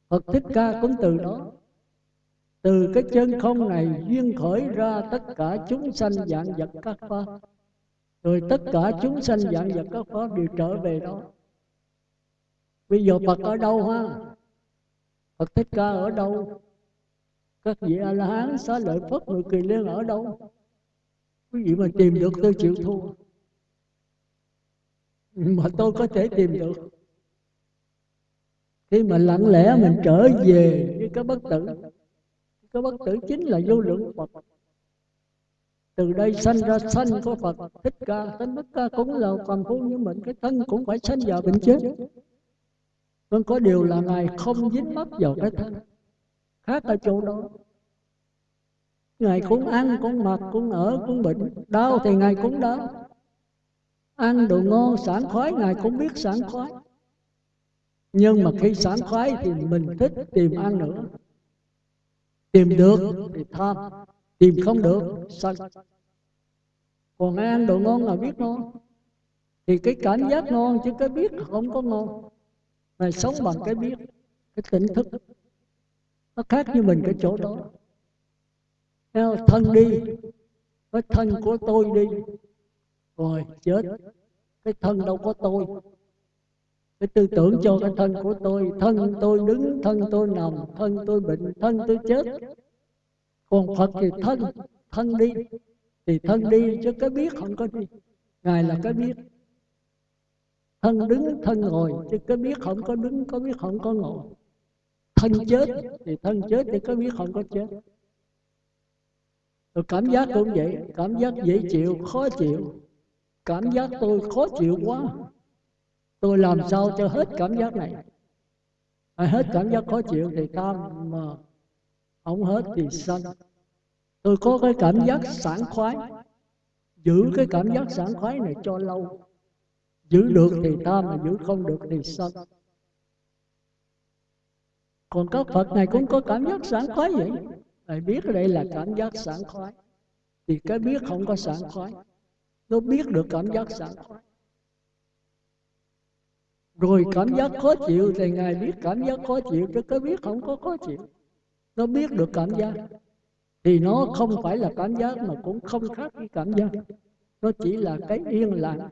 Speaker 1: Phật thích ca cũng từ đó. Từ cái chân không này duyên khởi ra tất cả chúng sanh dạng vật các pháp. Rồi tất cả chúng sanh dạng vật các pháp đều trở về đó bây giờ phật ở đâu ha? Phật thích ca ở đâu? Các vị a la hán xá lợi phất người kỳ liên ở đâu? Quý vị mà tìm được tôi chịu thua. Mà tôi có thể tìm được. Khi mà lặng lẽ mình trở về với cái bất tử, cái bất tử chính là vô lượng phật. Từ đây sanh ra sanh của Phật thích ca sanh thích ca cũng là phàm phu như mình, cái thân cũng phải sanh vào bệnh chết vâng có điều là ngài không dính mắc vào cái thân, khác ở chỗ đó. Ngài cũng ăn, cũng mặc, cũng ở, cũng bệnh, đau thì ngài cũng đau. Ăn đồ ngon, sảng khoái, ngài cũng biết sảng khoái. Nhưng mà khi sảng khoái thì mình thích tìm ăn nữa. Tìm được thì tham, tìm không được sân còn ai ăn đồ ngon là biết ngon. Thì cái cảm giác ngon chứ cái biết không có ngon này sống bằng cái biết cái tỉnh thức. Nó khác như mình cái chỗ đó. Theo thân đi cái thân của tôi đi. rồi chết. Cái thân đâu có tôi. Cái tư tưởng cho cái thân của tôi. thân tôi đứng thân tôi nằm thân tôi bệnh thân tôi chết. còn phật thì thân thân đi. thì thân đi chứ cái biết không có đi. Ngài là cái biết thân đứng thân ngồi chứ cái biết không có đứng có biết không có ngồi. Thân chết thì thân chết thì cái biết không có chết. Rồi cảm giác cũng vậy cảm giác dễ chịu khó chịu. Cảm giác tôi khó chịu quá. Tôi làm sao cho hết cảm giác này? À, hết cảm giác khó chịu thì tam mà không hết thì sanh. Tôi có cái cảm giác sảng khoái giữ cái cảm giác sảng khoái này cho lâu giữ được thì tam mà giữ không được thì sanh còn các phật này cũng có cảm giác sảng khoái vậy. Phải biết đây là cảm giác sảng khoái? Thì cái biết không có sảng khoái. Nó biết được cảm giác sảng khoái. Rồi cảm giác khó chịu thì ngài biết cảm giác khó chịu chứ cái biết không có khó chịu. Nó biết được cảm giác. Thì nó không phải là cảm giác mà cũng không khác với cảm giác. Nó chỉ là cái yên lặng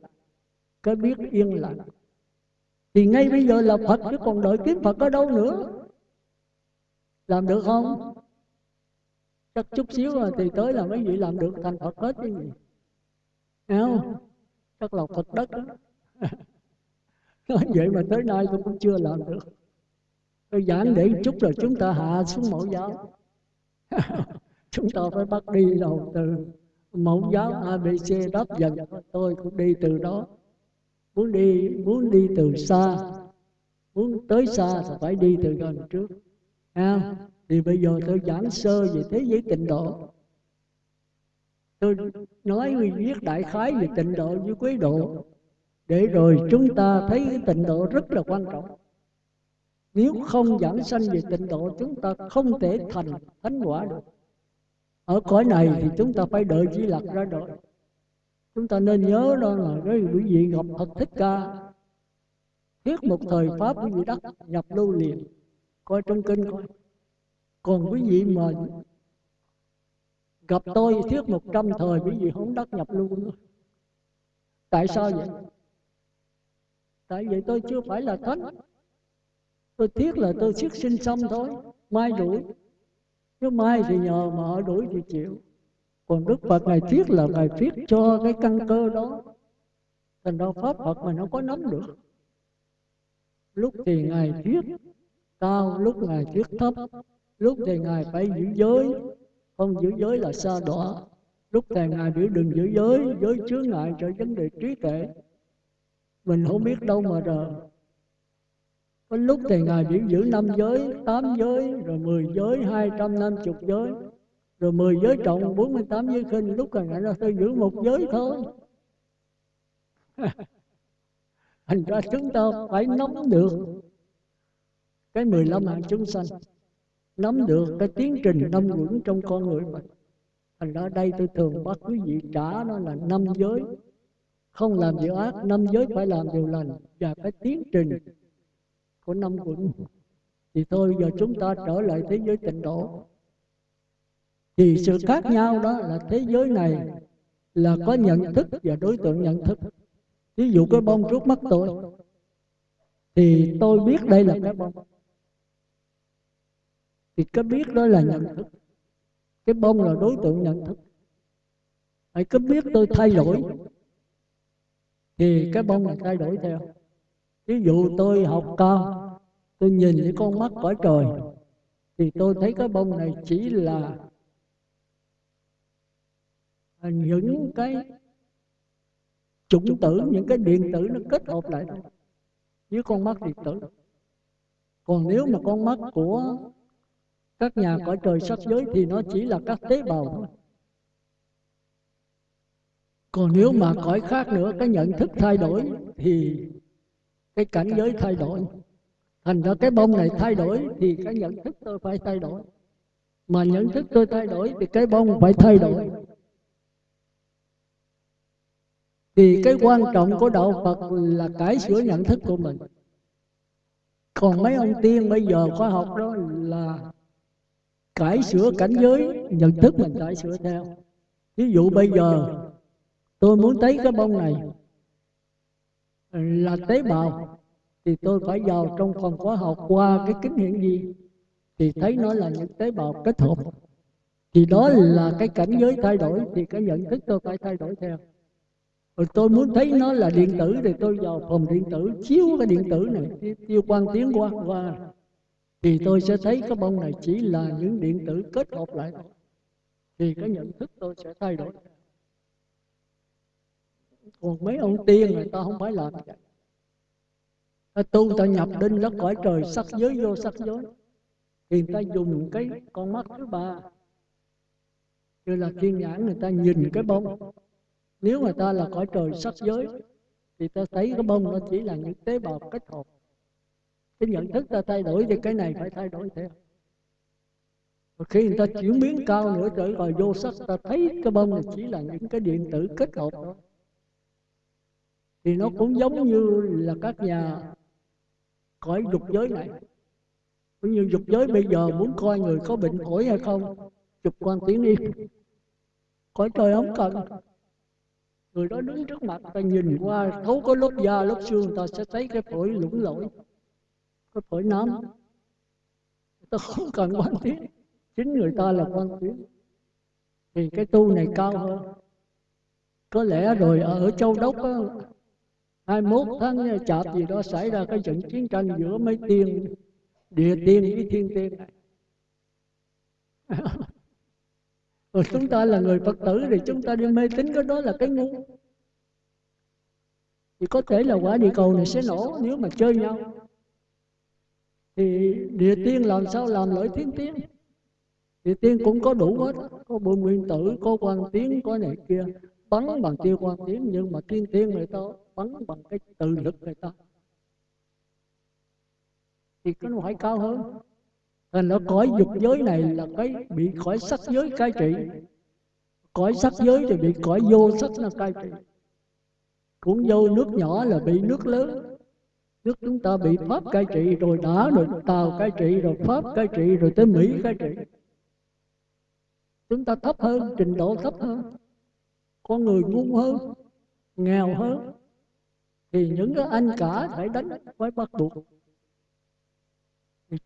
Speaker 1: cái biết yên lặng. Thì ngay bây giờ là phật chứ còn đợi kiếm phật ở đâu nữa. Làm được không? Chắc chút xíu rồi thì tới là mấy vị làm được, thành phật hết chứ gì. Không? Chắc là phật đất đó. Nói vậy mà tới nay tôi cũng chưa làm được. Tôi giảng để chút rồi chúng ta hạ xuống mẫu giáo. Chúng ta phải bắt đi đầu từ mẫu giáo abc đáp dần. Tôi cũng đi từ đó muốn đi muốn đi từ xa. Muốn tới xa thì phải đi từ gần trước. À, thì bây giờ tôi giảng sơ về thế giới tịnh độ. Tôi nói viết đại khái về tịnh độ với quý độ. Để rồi chúng ta thấy cái tịnh độ rất là quan trọng. Nếu không giảng sanh về tịnh độ chúng ta không thể thành thánh quả được. Ở cõi này thì chúng ta phải đợi chỉ lạc ra đời chúng ta nên nhớ đó là cái quý vị gặp thật thích ca. Thiết một thời pháp quý vị đắc nhập lưu liền. Coi trong kinh coi. Còn quý vị mà gặp tôi thiết một trăm thời quý vị không đắc nhập lưu nữa. Tại sao vậy? Tại vì tôi chưa phải là thánh. Tôi thiết là tôi siết sinh xong thôi. Mai đuổi chứ mai thì nhờ mà họ đuổi thì chịu còn đức phật ngài thuyết là ngài thuyết cho cái căn cơ đó. Thành ra pháp phật mà nó có nắm được. Lúc thì ngài thuyết cao, lúc ngài thuyết thấp, lúc thì ngài phải giữ giới. Không giữ giới là xa đọa. Lúc thì ngài biểu đừng giữ giới giới chứa ngại cho vấn đề trí tuệ. Mình không biết đâu mà rờ có lúc thì ngài biểu giữ năm giới, tám giới, rồi mười giới, hai trăm năm chục giới rồi mười giới trọng, bốn mươi tám giới khinh, lúc còn ngài nó thôi giữ một giới thôi. Thành ra chúng ta phải nắm được cái mười lăm hạng chúng sanh, nắm được cái tiến trình năm quẩn trong con người mình. Thành ra đây tôi thường bắt quý vị trả nó là năm giới. Không làm điều ác, năm giới phải làm điều lành và cái tiến trình của năm quận thì thôi, giờ chúng ta trở lại thế giới tịnh độ thì sự khác nhau đó là thế giới này là có nhận thức và đối tượng nhận thức. ví dụ cái bông trước mắt tôi thì tôi biết đây là cái bông thì cái biết đó là nhận thức. cái bông là đối tượng nhận thức. hãy cứ biết tôi thay đổi. thì cái bông này thay đổi theo. ví dụ tôi học cao tôi nhìn những con mắt cõi trời. thì tôi thấy cái bông này chỉ là Ờ, những cái chủng tử, những cái điện tử nó kết hợp lại thôi với con mắt điện tử. Còn nếu mà con mắt của các nhà cõi trời sắc giới thì nó chỉ là các tế bào thôi. Còn nếu mà cõi khác nữa, cái nhận thức thay đổi thì cái cảnh giới thay đổi. Thành ra cái bông này thay đổi thì cái nhận thức tôi phải thay đổi. Mà nhận thức tôi thay đổi thì cái bông phải thay đổi thì cái quan trọng của đạo Phật là cải sửa nhận thức của mình. còn mấy ông tiên bây giờ khoa học đó là cải sửa cảnh giới nhận thức mình cải sửa theo. ví dụ bây giờ tôi muốn thấy cái bông này là tế bào thì tôi phải vào trong phòng khoa học qua cái kính hiển vi thì thấy nó là những tế bào kết hợp. thì đó là cái cảnh giới thay đổi thì cái nhận thức tôi phải thay đổi theo rồi tôi muốn thấy nó là điện tử thì tôi vào phòng điện tử chiếu cái điện tử này tiêu quan tiến qua qua thì tôi sẽ thấy cái bông này chỉ là những điện tử kết hợp lại thôi. Thì cái nhận thức tôi sẽ thay đổi. Còn mấy ông tiên người ta không phải làm vậy. Ta tu ta nhập đinh nó cõi trời sắc giới vô sắc giới. thì người ta dùng cái con mắt thứ ba. như là thiên nhãn người ta nhìn cái bông nếu người ta là cõi trời sắc giới thì ta thấy cái bông nó chỉ là những tế bào kết hợp. Cái nhận thức ta thay đổi thì cái này phải thay đổi theo. Và khi người ta chuyển biến cao nữa trở rồi vô sắc ta thấy cái bông này chỉ là những cái điện tử kết hợp đó thì nó cũng giống như là các nhà cõi dục giới này. cũng như dục giới bây giờ muốn coi người có bệnh phổi hay không chụp quan tiến đi. Cõi trời không cần người đó đứng trước mặt ta nhìn qua thấu có lớp da lớp xương ta sẽ thấy cái phổi lũng lỗi cái phổi nám. Ta không cần quan tiến chính người ta là quan tiến. Thì cái tu này cao hơn. Có lẽ rồi ở châu đốc á, 21 tháng chạp gì đó xảy ra cái trận chiến tranh giữa mấy tiên địa tiên với thiên tiên này rồi chúng ta là người phật tử thì chúng ta đi mê tín, cái đó là cái ngu. Thì có thể là quả địa cầu này sẽ nổ nếu mà chơi nhau. Thì địa tiên làm sao làm lợi thiên tiên? Địa tiên cũng có đủ hết, có bộ nguyên tử, có quan tiến, có này kia. Bắn bằng tiêu quan tiến, nhưng mà thiên tiên người ta bắn bằng cái tự lực người ta. Thì cái nó phải cao hơn nên nó cõi dục giới này là cái bị cõi sắc giới cai trị. Cõi sắc giới thì bị cõi vô sắc là cai trị. Cũng vô nước nhỏ là bị nước lớn. Nước chúng ta bị pháp cai trị, rồi đã, rồi tàu cai trị, rồi pháp cai trị, rồi tới mỹ cai trị. Chúng ta thấp hơn, trình độ thấp hơn. Con người ngu hơn, nghèo hơn. Thì những cái anh cả phải đánh, phải bắt buộc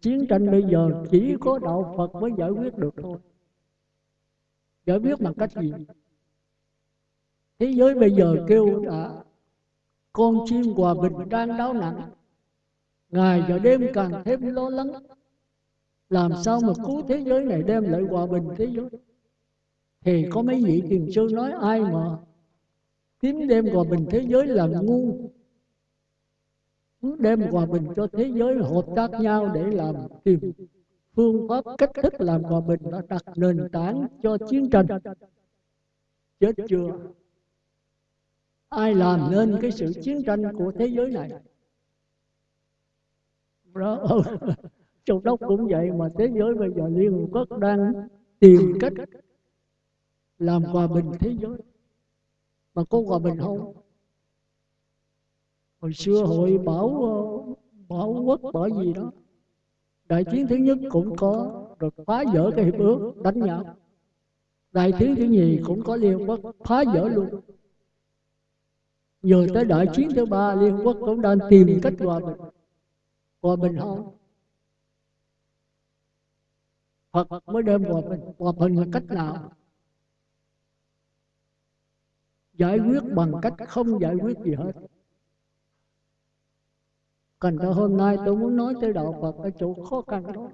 Speaker 1: chiến tranh bây giờ chỉ có đạo Phật mới giải quyết được thôi. giải quyết bằng cách gì? Thế giới bây giờ kêu là con chim hòa bình đang đau nặng. ngày và đêm càng thêm lo lắng. làm sao mà cứu thế giới này đem lại hòa bình thế giới? thì có mấy vị thiền sư nói ai mà kiếm đem hòa bình thế giới là ngu đem hòa bình cho thế giới hợp tác nhau để làm tìm phương pháp cách thức làm hòa bình đã đặt nền tảng cho chiến tranh. Chết chưa? Ai làm nên cái sự chiến tranh của thế giới này? Đó châu đốc cũng vậy mà thế giới bây giờ liên hợp quốc đang tìm cách làm hòa bình thế giới. Mà có hòa bình không? Hồi xưa hội bảo ờ, bảo quốc bảo gì đó. Đại chiến thứ nhất cũng có, rồi phá vỡ cái hiệp ước đánh nhau. Đại chiến thứ nhì cũng có liên quốc phá vỡ luôn. Rồi tới đại chiến thứ ba, liên quốc cũng đang tìm cách hòa bình. Hòa bình không? Phật mới đem hòa bình. Hòa bình là cách nào? Giải quyết bằng cách không giải quyết gì hết. Cần ra hôm nay tôi muốn nói tới đạo Phật ở chỗ khó khăn đó.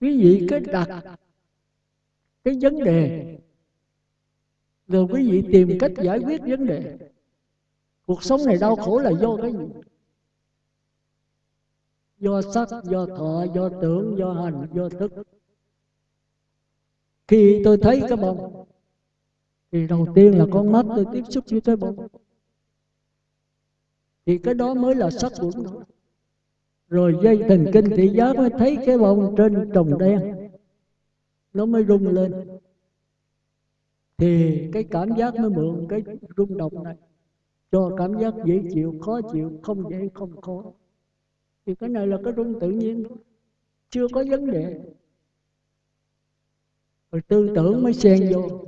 Speaker 1: Quý vị cái đặt cái vấn đề. rồi quý vị tìm cách giải quyết vấn đề. cuộc sống này đau khổ là do cái gì? do sắc do thọ do tưởng do hành do thức. khi tôi thấy cái bông thì đầu tiên là con mắt tôi tiếp xúc với cái bông thì cái đó mới là sắc của nó rồi dây thần kinh thị giác mới thấy cái bông trên trồng đen. Nó mới rung lên. Thì cái cảm giác mới mượn cái rung động này. Cho cảm giác dễ chịu, khó chịu, không dễ, không khó. Thì cái này là cái rung tự nhiên. Chưa có vấn đề. Rồi tư tưởng mới xen vô.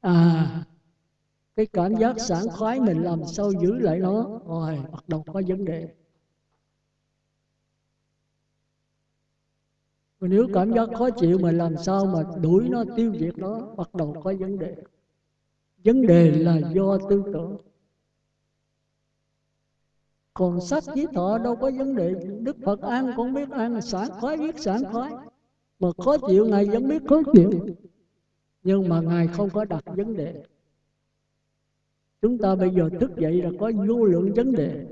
Speaker 1: À cái cảm giác sảng khoái mình làm sao giữ lại nó? rồi bắt đầu có vấn đề. Mà nếu cảm giác khó chịu mà làm sao mà đuổi nó tiêu diệt nó? bắt đầu có vấn đề. Vấn đề là do tư tưởng. còn sắc với thọ đâu có vấn đề. đức phật ăn cũng biết ăn sảng khoái biết sảng khoái. mà khó chịu ngài vẫn biết khó chịu. nhưng mà ngài không có đặt vấn đề chúng ta bây giờ thức dậy là có vô lượng vấn đề.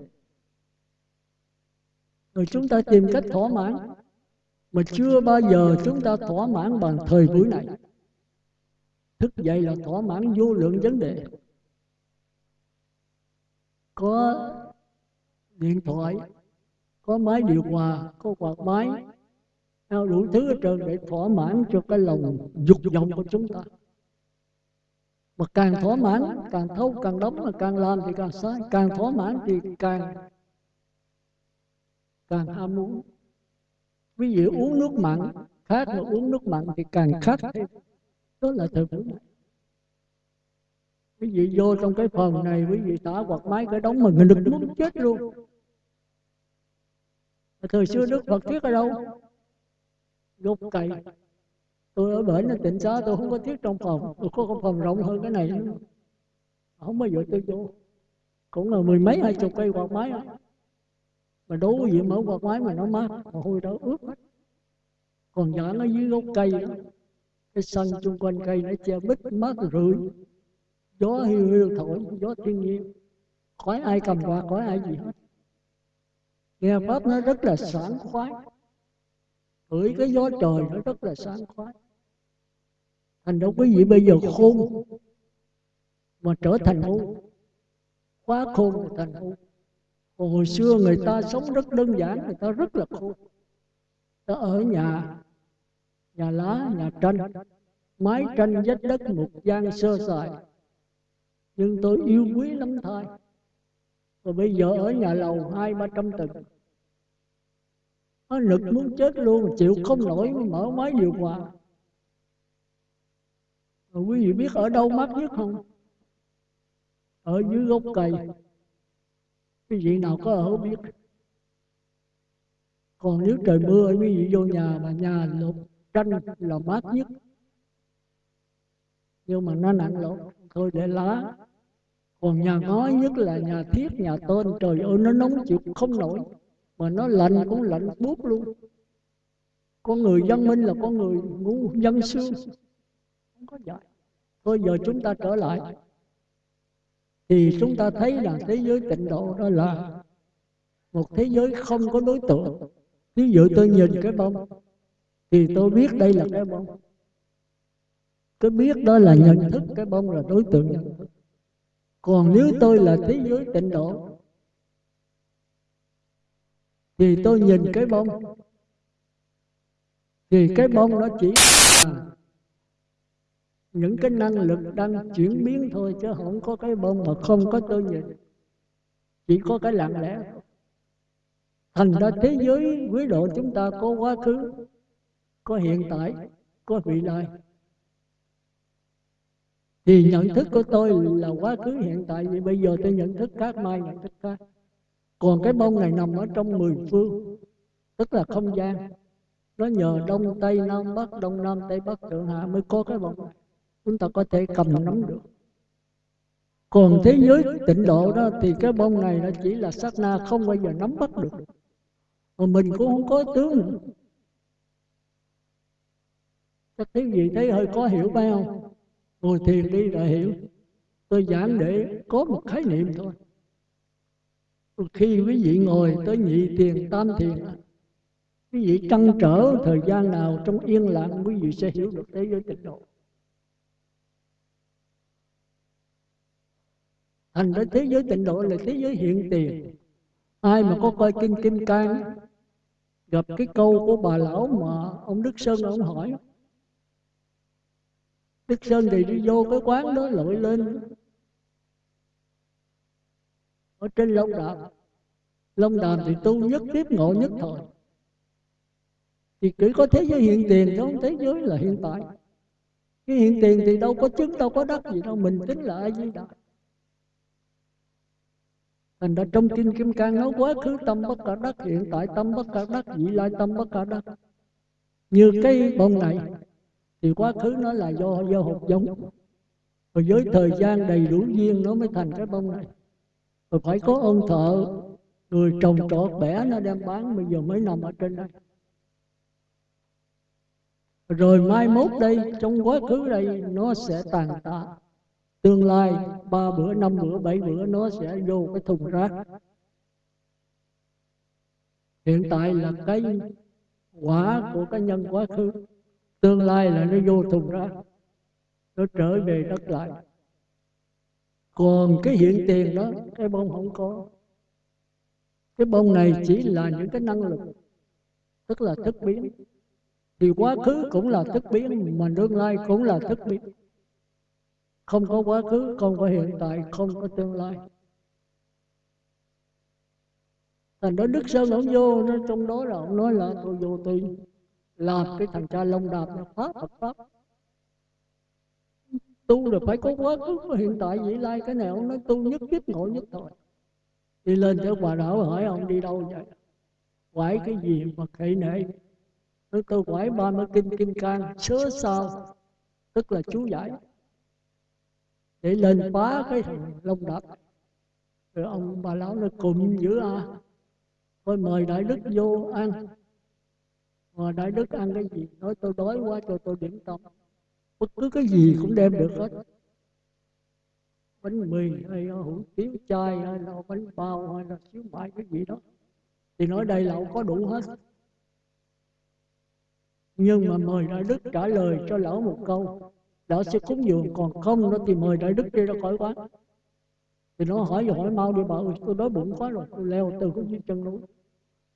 Speaker 1: Rồi chúng ta tìm cách thỏa mãn. Mà chưa bao giờ chúng ta thỏa mãn bằng thời buổi này. Thức dậy là thỏa mãn vô lượng vấn đề. Có điện thoại, có máy điều hòa, có quạt máy đủ thứ hết trơn để thỏa mãn cho cái lòng dục vọng của chúng ta mà càng thỏa mãn càng thâu càng đóng mà càng làm thì càng sai càng thỏa mãn thì càng càng ham muốn. ví dụ uống nước mặn khác mà uống nước mặn thì càng khát thêm. đó là thời buổi này. quý vị vô trong cái phòng này quý vị thả quạt máy cái đóng mà người đừng muốn chết luôn. Thời xưa đức phật thuyết ở đâu? gốc cây tôi ở bển nó tịnh xá, tôi không có thiết trong phòng. Tôi có phòng rộng hơn cái này nữa. không bao giờ tôi vô. Cũng là mười mấy, hai chục cây quạt máy. Đó. mà đố gì mở quạt máy mà nó mát, mà hôi đó ướt hết. Còn giả nó dưới gốc cây đó, cái sân chung quanh cây nó che bít, mát rượi. Gió hiu hiu thổi, gió thiên nhiên. Khỏi ai cầm quạt, khỏi ai gì hết. Nghe pháp nó rất là sảng khoái hửi cái gió trời nó rất là sáng khoái thành ra quý vị bây giờ khôn mà trở thành ngu. quá khôn thành ngu. còn hồi xưa người ta sống rất đơn giản người ta rất là khôn. Ta ở nhà nhà lá nhà tranh. mái tranh vách đất một gian sơ sài. nhưng tôi yêu quý lắm thôi rồi bây giờ ở nhà lầu hai ba trăm tầng nó nực muốn chết luôn, chịu không nổi mở máy điều hòa. Rồi quý vị biết ở đâu mát nhất không? Ở dưới gốc cây. Quý vị nào có ở biết? Còn nếu trời mưa, quý vị vô nhà mà nhà lột tranh là mát nhất. Nhưng mà nó nặng lột, thôi để lá. Còn nhà ngói nhất là nhà thiết nhà tôn trời ơi, nó nóng chịu không nổi mà nó lạnh cũng lạnh buốt luôn. Con người văn minh là con người ngu dân xương. Không có dạy thôi giờ chúng ta trở lại. Thì chúng ta thấy là thế giới tịnh độ đó là một thế giới không có đối tượng. Ví dụ tôi nhìn cái bông, thì tôi biết đây là cái bông. Cái biết đó là nhận thức cái bông là đối tượng. Nhận thức còn nếu tôi là thế giới tịnh độ thì tôi nhìn cái bông thì cái bông nó chỉ là những cái năng lực đang chuyển biến thôi chứ không có cái bông mà không có tôi nhìn. Chỉ có cái lặng lẽ thành ra thế giới quý độ chúng ta có quá khứ có hiện tại có vị lai. Thì nhận thức của tôi là quá khứ hiện tại. Vì bây giờ tôi nhận thức khác mai nhận thức khác còn cái bông này nằm ở trong mười phương tức là không gian. nó nhờ đông tây nam bắc đông nam tây bắc thượng hạ mới có cái bông này. Chúng ta có thể cầm nắm được. còn thế giới tịnh độ đó thì cái bông này nó chỉ là sát na không bao giờ nắm bắt được. mà mình cũng không có tướng. nữa chắc quý vị thấy hơi có hiểu phải không? Ngồi thiền đi rồi hiểu. Tôi giảng để có một khái niệm thôi khi quý vị ngồi tới nhị thiền, tam thiền, quý vị trăn trở thời gian nào trong yên lặng, quý vị sẽ hiểu được thế giới tịnh độ. Thành ra thế giới tịnh độ là thế giới hiện tiền. Ai mà có coi kinh kim cang, gặp cái câu của bà lão mà ông đức sơn ông hỏi, đức sơn thì đi vô cái quán đó lội lên ở trên long đàm long đàm thì tu nhất tiếp ngộ nhất thời. Thì chỉ có thế giới hiện tiền chứ không thế giới là hiện tại. Cái hiện tiền thì đâu có chứng, đâu có đất gì đâu, mình tính là ai di đà. Thành ra trong kinh kim cang nói quá khứ tâm bất cả đất hiện tại tâm bất cả đất vị lai tâm bất cả đất. như cái bông này, thì quá khứ nó là do do hột giống. Rồi với thời gian đầy đủ duyên nó mới thành cái bông này rồi phải có ơn thợ người trồng trọt bẻ nó đem bán bây giờ mới nằm ở trên đây rồi mai mốt đây trong quá khứ đây nó sẽ tàn tạ. Tương lai ba bữa năm bữa bảy bữa nó sẽ vô cái thùng rác. Hiện tại là cái quả của cái nhân quá khứ. Tương lai là nó vô thùng rác. Nó trở về đất lại còn cái hiện tiền đó, cái bông không có. Cái bông này chỉ là những cái năng lực, tức là thức biến. Thì quá khứ cũng là thức biến, mà tương lai cũng là thức biến. Không có quá khứ, không có hiện tại, không có tương lai. Thành đó đức sơn ông vô nó trong đó là ông nói là, tôi vô tôi làm cái thằng cha lông đạp nó pháp Phật pháp tu là phải có quá khứ có hiện tại vị lai cái này ông nói tu nhất kiếp ngộ nhất thôi đi lên tới bà đạo hỏi ông đi đâu vậy? Quải cái gì mà khệ nệ tôi tôi quải ba mươi kinh kim cang sớ sao? Tức là chú giải. Để lên phá cái thằng lông đập rồi ông bà lão nó cùng giữa à thôi mời đại đức vô ăn. Mà đại đức ăn cái gì? Nói tôi đói quá cho tôi điểm tâm bất cứ cái gì cũng đem được hết. Bánh mì hay hủ tiếu chay hay là bánh bao hay là xíu mại cái gì đó. Thì nói đây lậu có đủ hết. Nhưng mà mời đại đức trả lời cho lão một câu. Lão sẽ cúng dường còn không nó thì mời đại đức đi ra khỏi quán. Thì nó hỏi hỏi mau đi bảo tôi đói bụng quá rồi tôi leo từ cái dưới chân núi.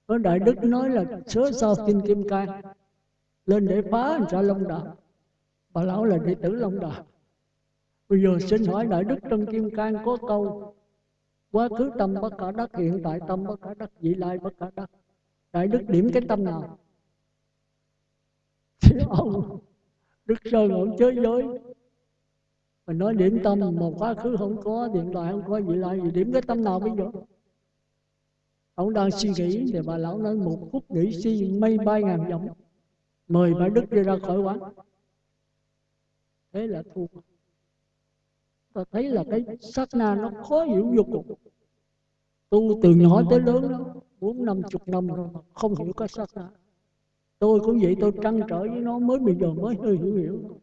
Speaker 1: Có đại đức nói là sớ sao kinh kim cang? Lên để phá ra long đà bà lão là đệ tử long đà. Bây giờ xin hỏi đại đức Trân kim cang có câu, quá khứ tâm bất cả đắc, hiện tại tâm bất cả đắc, vị lai bất cả đắc. Đại đức điểm cái tâm nào? Thì ông, đức sơn ông chơi giới. Mình nói điểm tâm một quá khứ không có, hiện tại không có, vị lai gì điểm cái tâm nào bây giờ? Ông đang suy nghĩ thì bà lão nói, một phút nghĩ suy mây bay ngàn dặm, mời bà đức đi ra khỏi quán thế là thua. Ta thấy là cái sát na nó khó hiểu vô cùng. Tu từ nhỏ tới lớn đó bốn năm chục năm rồi không hiểu cái sát na tôi cũng vậy tôi trăn trở với nó mới bây giờ mới hơi hiểu hiểu.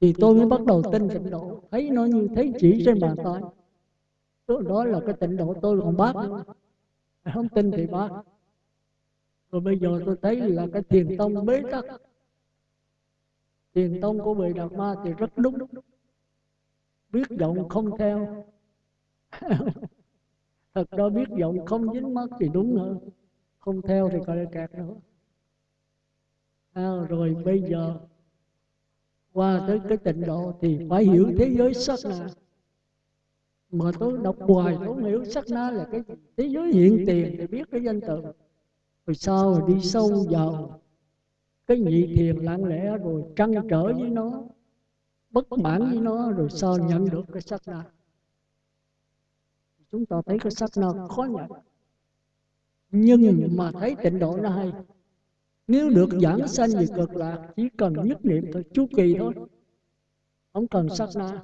Speaker 1: Thì tôi mới bắt đầu tin tịnh độ. Thấy nó như thấy chỉ trên bàn tay. Đó, đó là cái tịnh độ tôi còn bác nữa. Không tin thì bác. Rồi bây giờ tôi thấy là cái thiền tông bế tắc thiền tông của vị đạt ma thì rất đúng. Biết giọng không theo. Thật ra biết giọng không dính mắt thì đúng nữa không theo thì coi là kẹt nữa à, rồi bây giờ qua tới cái tịnh độ thì phải hiểu thế giới sắc na. Mà tôi đọc hoài tôi không hiểu sắc na là cái thế giới hiện tiền để biết cái danh từ. Rồi sau rồi đi sâu vào cái nhị thiền lặng lẽ rồi trăn trở với nó bất mãn với nó rồi sau nhận được cái sắc na chúng ta thấy cái sắc na khó nhận. Nhưng mà thấy tịnh độ nó hay. nếu được giảng sanh về cực lạc chỉ cần nhất niệm thôi chu kỳ thôi. không cần sắc na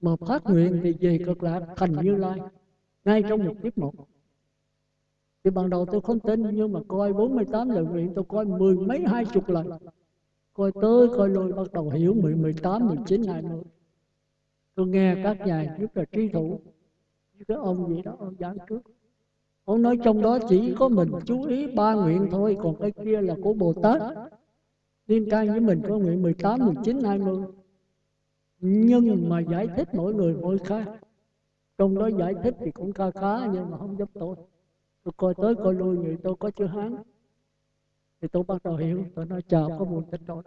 Speaker 1: mà phát nguyện thì về cực lạc thành như lai ngay trong một kiếp một thì ban đầu tôi không tin nhưng mà coi 48 lần nguyện tôi coi mười mấy hai chục lần. Coi tới coi lui bắt đầu hiểu 10, 18, 19, 20 tôi nghe các nhà nhất là trí thủ cái ông gì đó ông giảng trước ông nói trong đó chỉ có mình chú ý ba nguyện thôi còn cái kia là của bồ tát. Liên can với mình có nguyện 18, 19, 20 nhưng mà giải thích mỗi người mỗi khác. Trong đó giải thích thì cũng ca khá nhưng mà không giúp tôi tôi coi tới coi lui vậy tôi có chữ hán. Thì tôi bắt đầu hiểu, tôi nói, chào, có một tịnh độ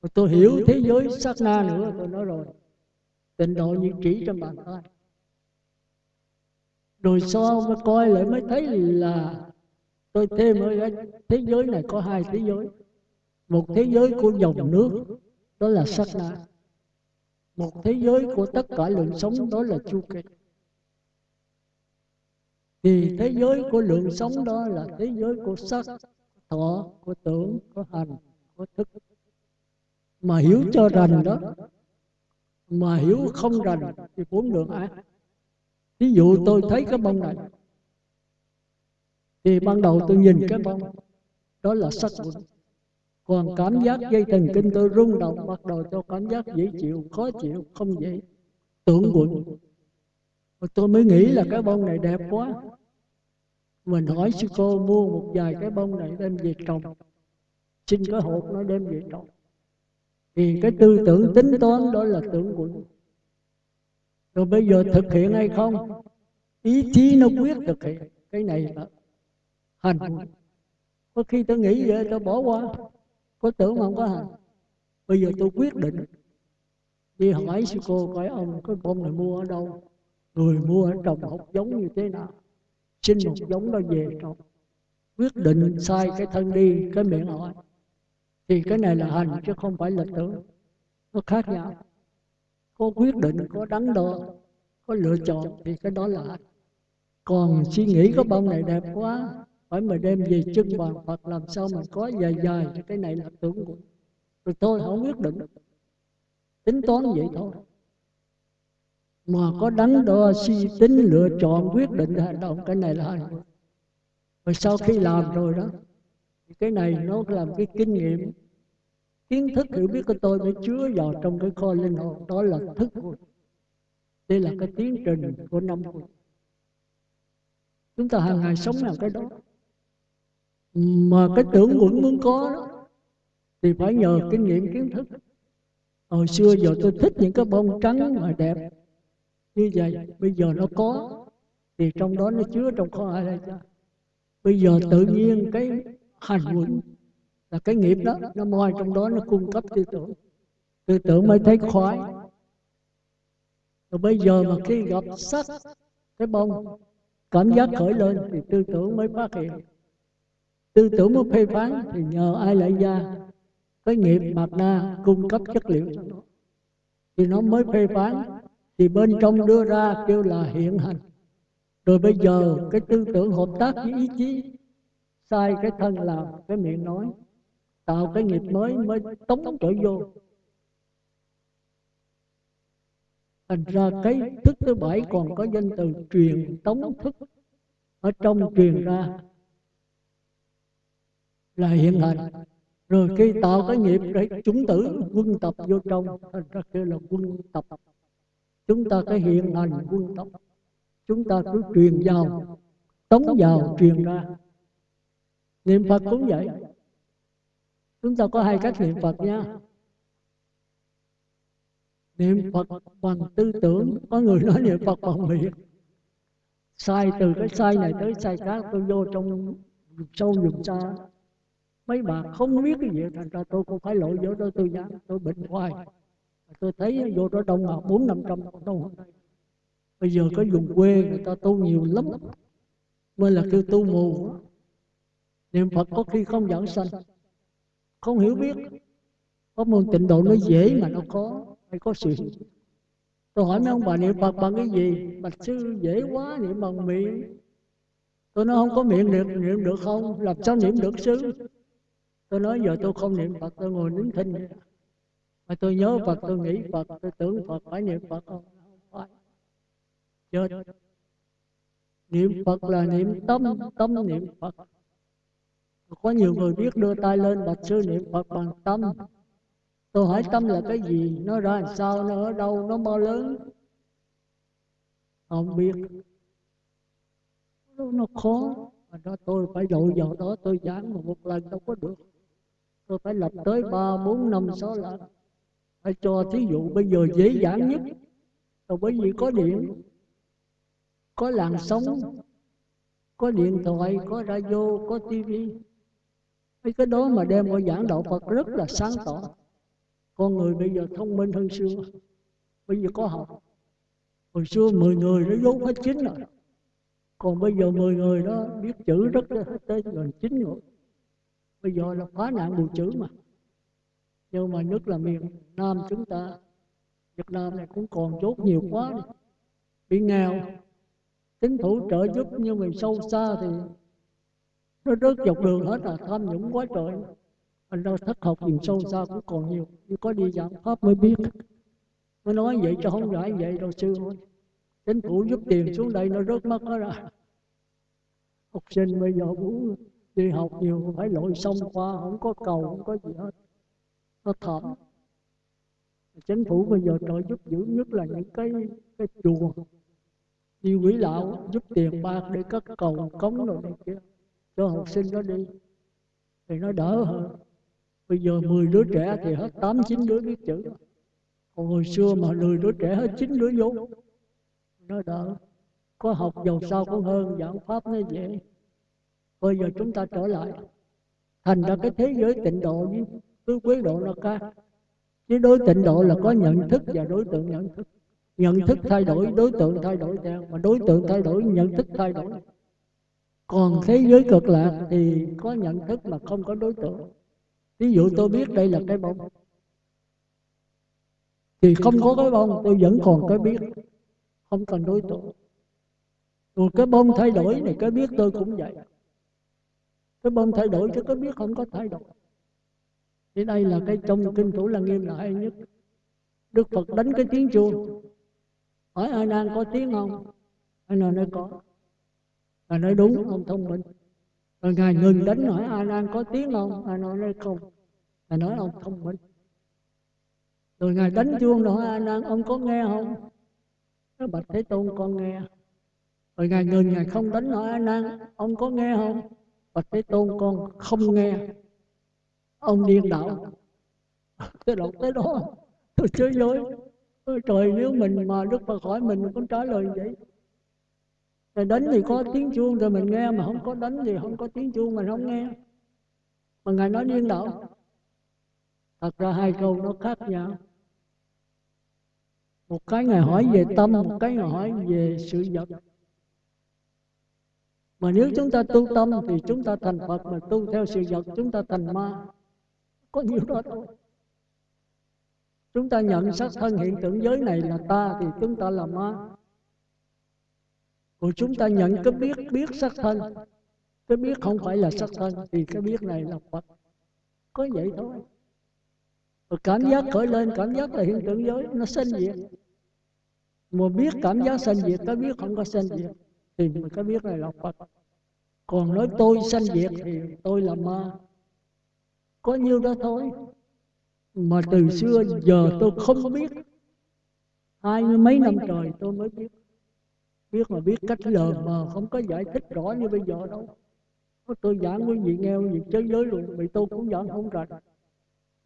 Speaker 1: tôi tôi hiểu thế giới sát na nữa, tôi nói rồi, tịnh độ như chỉ trong bàn tay rồi sau mới coi lại, mới thấy là tôi thêm ở thế giới này có hai thế giới. Một thế giới của dòng nước, đó là sát na. Một thế giới của tất cả lượng sống, đó là chu kỳ thì thế giới của lượng sống đó là thế giới của sắc thọ của tưởng của hành của thức. Mà hiểu cho rành đó mà hiểu không rành thì bốn đường ác ví dụ tôi thấy cái bông này. thì ban đầu tôi nhìn cái bông đó là sắc còn cảm giác dây thần kinh tôi rung động bắt đầu cho cảm giác dễ chịu khó chịu không dễ. tưởng quẩn tôi mới nghĩ là cái bông này đẹp quá. mình hỏi sư cô mua một vài cái bông này đem về trồng. Xin cái hộp nó đem về trồng. thì cái tư tưởng tính toán đó là tưởng quẩn rồi bây giờ thực hiện hay không? ý chí nó quyết thực hiện. Cái này là hành. Có khi tôi nghĩ vậy tôi bỏ qua. Có tưởng mà không có hành. Bây giờ tôi quyết định đi hỏi sư cô coi ông cái bông này mua ở đâu người mua ở trồng hột giống như thế nào? Xin một giống đó về. Trồng quyết định sai cái thân đi, cái miệng hỏi thì cái này là hành chứ không phải là tưởng. Nó khác nhau. Có quyết định, có đắn đo, có lựa chọn thì cái đó là hành. Còn suy nghĩ có bông này đẹp quá, phải mà đem về chân bàn Phật, làm sao mà có dài dài cái này là tưởng của. Rồi tôi không quyết định. Tính toán vậy thôi mà có đắn đo suy tính lựa chọn quyết định hành động cái này là hành rồi sau khi làm rồi đó cái này nó làm cái kinh nghiệm. Kiến thức hiểu biết của tôi mới chứa vào trong cái kho linh hồn đó là thức của đây là cái tiến trình của năm của chúng ta hàng ngày sống làm cái đó. Mà cái tưởng quẩn muốn có đó thì phải nhờ kinh nghiệm kiến thức. Hồi xưa giờ tôi thích những cái bông trắng mà đẹp như vậy bây giờ nó có, thì trong đó nó chứa trong kho ai đây cha. Bây giờ tự nhiên cái hành quẩn là cái nghiệp đó, nó moi trong đó, nó cung cấp tư tưởng. Tư tưởng mới thấy khoái. Rồi bây giờ mà khi gặp sắc, cái bông, cảm giác khởi lên thì tư tưởng mới phát hiện. Tư tưởng mới phê phán thì nhờ ai lại ra cái nghiệp mạt na cung cấp chất liệu cho nó. Thì nó mới phê phán thì bên trong đưa ra kêu là hiện hành. Rồi bây giờ cái tư tưởng hợp tác với ý chí, sai cái thân làm, cái miệng nói, tạo cái nghiệp mới mới tống trở vô. Thành ra cái thức thứ bảy còn có danh từ truyền tống thức. Ở trong truyền ra là hiện hành. Rồi khi tạo cái nghiệp để chúng tử, quân tập vô trong, thành ra kêu là quân tập chúng ta cái hiện hành quân tập chúng ta cứ truyền vào tống vào truyền ra. niệm phật cũng vậy. chúng ta có hai cách niệm phật nha. niệm phật bằng tư tưởng. có người nói niệm phật bằng miệng. Sai từ cái sai này tới sai khác tôi vô trong sâu dùng xa. mấy bà không biết cái gì thành ra tôi cũng phải lội vô đó tôi dám tôi bệnh hoài tôi thấy vô đó đông à bốn năm trăm đâu bây giờ có vùng quê người ta tu nhiều lắm. Mới là kêu tu mù. Niệm phật có khi không giảng sanh. Không hiểu biết. Có môn tịnh độ nó dễ mà nó có hay có sự. Tôi hỏi mấy ông bà, niệm phật bằng cái gì? Bạch sư, dễ quá, niệm bằng miệng. Tôi nói, không có miệng niệm niệm được không? Làm sao niệm được, sư? Tôi nói, giờ tôi không niệm phật, tôi ngồi nín thinh mà tôi nhớ phật tôi nghĩ phật tôi tưởng phật phải niệm phật. Không phải chết. Niệm phật là niệm tâm tâm niệm phật. Có nhiều người biết đưa tay lên bạch sư niệm phật bằng tâm. tôi hỏi tâm là cái gì? nó ra làm sao? Nó ở đâu? Nó bao lớn? Không biết. nó khó. Mà đó tôi phải dội vào đó tôi giảng mà một lần đâu có được. Tôi phải lập tới ba bốn năm sáu lần phải cho thí dụ bây giờ dễ dàng nhất. là bởi vì có điện có làn sóng có điện thoại có radio có tivi mấy cái đó mà đem vào giảng đạo Phật rất là sáng tỏ. con người bây giờ thông minh hơn xưa. Bây giờ có học. Hồi xưa 10 người nó dốt hết chín rồi. còn bây giờ 10 người đó biết chữ rất là tới gần chín rồi bây giờ là phá nạn bù chữ mà nhưng mà nhất là miền Nam chúng ta, Việt Nam này cũng còn chốt nhiều quá đi. bị nghèo, chính thủ trợ giúp nhưng mà sâu xa thì nó rớt dọc đường hết là tham nhũng quá trời. Anh đâu thất học nhiều sâu xa cũng còn nhiều, nhưng có đi giảng pháp mới biết. Mới nói vậy cho không giải vậy đâu sư thôi chính phủ giúp tiền xuống đây nó rớt mất hết rồi học sinh bây giờ muốn đi học nhiều, phải lội sông qua, không có cầu, không có gì hết nó thảm chính phủ bây giờ trợ giúp dữ nhất là những cái cái chùa. Đi quỷ lão giúp tiền bạc để cất cầu cống rồi này kia, cho học sinh nó đi. Thì nó đỡ hơn. Bây giờ 10 đứa trẻ thì hết 8 9 đứa biết chữ. Còn hồi xưa mà 10 đứa trẻ hết 9 đứa vốn nó đỡ. Có học giàu sao cũng hơn, giảng pháp nó dễ. Bây giờ chúng ta trở lại. Thành ra cái thế giới tịnh độ với tứ quý độ là ca, chứ đối tịnh độ là có nhận thức và đối tượng nhận thức. Nhận thức thay đổi đối tượng thay đổi theo. Mà đối tượng thay đổi nhận thức thay đổi. Còn thế giới cực lạc thì có nhận thức mà không có đối tượng. Ví dụ tôi biết đây là cái bông thì không có cái bông tôi vẫn còn cái biết. Không cần đối tượng. Rồi cái bông thay đổi này cái biết tôi cũng vậy. Cái bông thay đổi chứ cái biết không có thay đổi thì đây là cái trong kinh thủ là nghiêm là hay nhất. Đức phật đánh cái tiếng chuông hỏi ai đang có tiếng không? Ai nào nói có? Ngài nói đúng ông thông minh. Rồi Ngài ngừng đánh hỏi ai đang có tiếng không? Ngài nói nói không? Ngài nói ông thông minh. Rồi Ngài đánh chuông rồi ai đang, ông có nghe không? Nói, Bạch Thế Tôn con nghe. Rồi Ngài ngừng, Ngài không đánh hỏi ai đang, ông có nghe không? Bạch Thế Tôn con không nghe. Ông điên đạo Tôi đọc tới đó Tôi chơi dối Ôi trời nếu mình mà Đức Phật hỏi mình cũng trả lời vậy? Rồi đánh thì có tiếng chuông rồi mình nghe mà không có đánh thì không có tiếng chuông mình không nghe. Mà ngài nói điên đạo thật ra hai câu nó khác nhau. Một cái ngài hỏi về tâm một cái ngài hỏi về sự vật. Mà nếu chúng ta tu tâm thì chúng ta thành phật mà tu theo sự vật chúng ta thành ma có nhiều đó thôi. Chúng ta nhận sắc thân hiện tượng giới này là ta thì chúng ta là ma. còn chúng ta nhận cái biết biết sắc thân. cái biết không phải là sắc thân thì cái biết này là phật. có vậy thôi. rồi cảm giác khởi lên cảm giác là hiện tượng giới nó sinh diệt. mà biết cảm giác sinh diệt cái biết không có sinh diệt. thì cái biết này là phật. Còn nói tôi sanh diệt thì tôi là ma có nhiêu đó thôi. Mà từ xưa giờ tôi không biết. hai mươi mấy năm trời tôi mới biết. biết mà biết cách lờ mờ không có giải thích rõ như bây giờ đâu. Tôi giảng quý vị nghe quý vị chơi giới luôn vì tôi cũng giảng không rành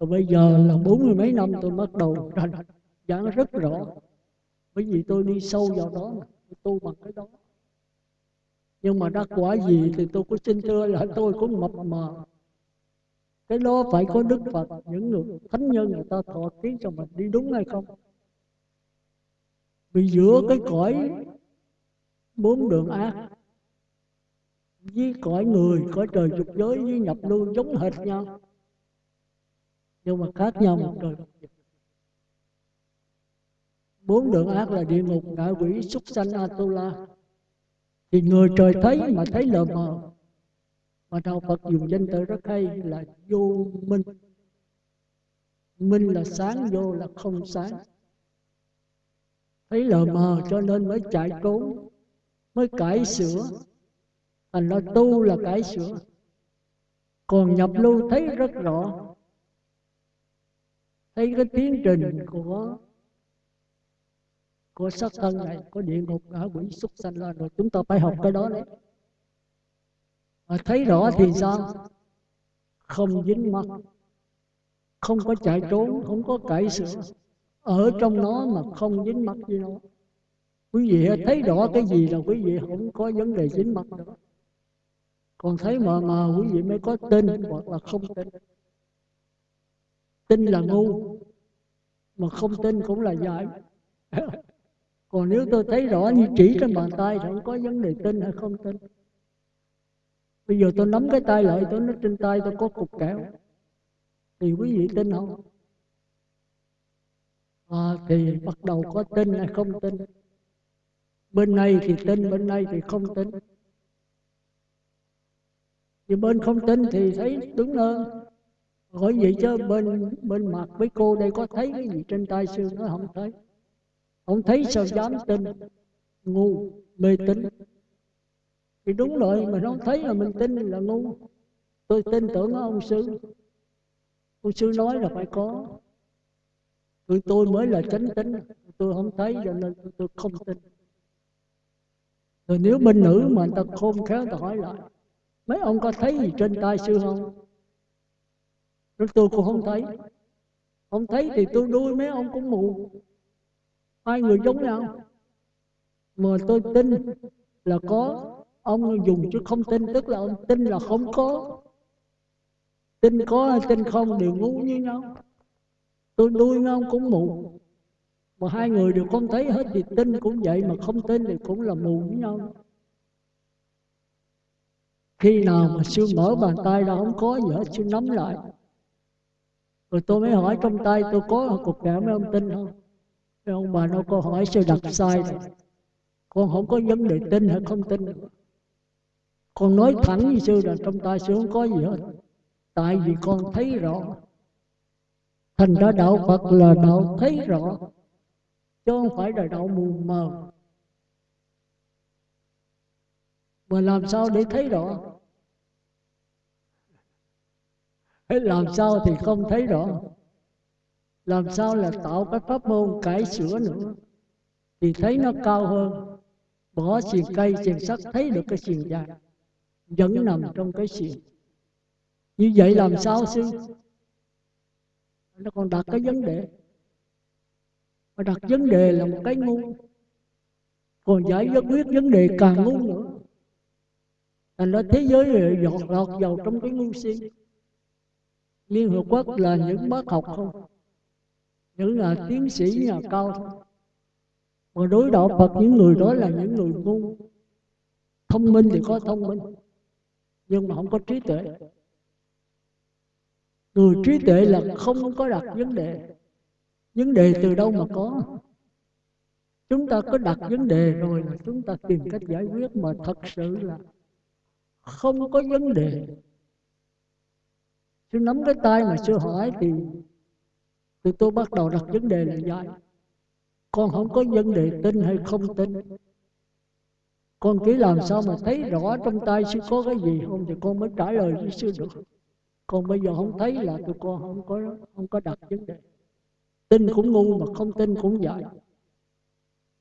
Speaker 1: rồi bây giờ là bốn mươi mấy năm tôi bắt đầu rành giảng rất rõ. Bởi vì tôi đi sâu vào đó mà tôi tu bằng cái đó. Nhưng mà đắc quả gì thì tôi có xin thưa là tôi cũng mập mờ cái đó phải có đức phật. Những người thánh nhân người ta thọ ký cho mình đi đúng hay không? Vì giữa cái cõi bốn đường ác với cõi người, cõi trời dục giới với nhập lưu giống hệt nhau. Nhưng mà khác nhau một trời bốn đường ác là địa ngục ngạ quỷ, súc sanh, atula. Thì người trời thấy mà thấy lờ mờ mà đạo phật dùng danh từ rất hay là vô minh. Minh là sáng, vô là không sáng. Thấy lờ mờ cho nên mới chạy trốn, mới cải sửa. Thành ra tu là cải sửa. Còn nhập lưu thấy rất rõ. Thấy cái tiến trình của của sắc thân này, có địa ngục ngạ quỷ súc sanh lên rồi, chúng ta phải học cái đó đấy mà thấy rõ thì sao? Không dính mắt. Không có chạy trốn, không có cải sửa ở trong nó mà không dính mắt với nó. Quý vị thấy rõ cái gì là quý vị không có vấn đề dính mắt nữa còn thấy mờ mờ quý vị mới có tin hoặc là không tin. Tin là ngu, mà không tin cũng là dại còn nếu tôi thấy rõ như chỉ trên bàn tay thì không có vấn đề tin hay không tin bây giờ tôi nắm cái tay lại tôi nói trên tay tôi có cục kẹo. Thì quý vị tin không? À, thì bắt đầu có tin hay không tin? Bên này thì tin bên này thì không tin. Thì bên không tin thì thấy đúng hơn hỏi vậy chứ bên bên mặt với cô đây có thấy cái gì trên tay sư nó không thấy? Không thấy sao dám tin? Ngu mê tín thì đúng rồi, mà nó thấy là mình tin là ngu. Tôi tin tưởng ông sư. Ông sư nói là phải có. Tôi tôi mới là chánh tính tôi không thấy cho nên tôi không tin. Rồi nếu bên nữ mà người ta khôn khéo ta hỏi lại, mấy ông có thấy gì trên tay sư không? Rồi tôi cũng không thấy. Không thấy thì tôi đuôi mấy ông cũng mù. Hai người giống nhau. Mà tôi tin là có ông dùng chứ không tin tức là ông tin là không có. tin có hay tin không đều ngu như nhau. tôi đuôi mấy ông cũng mù. mà hai người đều không thấy hết thì tin cũng vậy mà không tin thì cũng là mù với nhau. Khi nào mà sư mở bàn tay ra không có gì hết sư nắm lại. rồi tôi mới hỏi trong tay tôi có cục kẹo mấy ông tin không? Thế ông bà nó câu hỏi sư đặt sai rồi. con không có vấn đề tin hay không tin con nói thẳng với sư là trong tay sư không có gì hết. tại vì con thấy rõ. thành ra đạo phật là đạo thấy rõ. chứ không phải là đạo mù mờ. Mà làm sao để thấy rõ? hay làm sao thì không thấy rõ? làm sao là tạo cái pháp môn cải sửa nữa? thì thấy nó cao hơn. bỏ xiềng cây xiềng sắt thấy được cái xiềng dài vẫn nằm trong cái xiềng như vậy làm sao sư? nó còn đặt cái vấn đề. mà đặt vấn đề là một cái ngu. còn giải quyết vấn đề càng ngu nữa. Thành ra thế giới dọt lọt vào trong cái ngu si. liên hợp quốc là những bác học không? những là tiến sĩ nhà cao thôi mà đối đạo Phật những người đó là những người ngu. thông minh thì có thông minh nhưng mà không có trí tuệ. Người trí tuệ là không có đặt vấn đề. vấn đề. Từ đâu mà có? chúng ta có đặt vấn đề rồi là chúng ta tìm cách giải quyết mà thật sự là không có vấn đề. sư nắm cái tay mà sư hỏi thì thì tôi bắt đầu đặt vấn đề là vậy con không có vấn đề tin hay không tin con chỉ làm sao mà thấy rõ trong tay sư có cái gì. không thì con mới trả lời với sư được. Còn bây giờ không thấy là tụi con không có không có đặt vấn đề. Tin cũng ngu mà không tin cũng vậy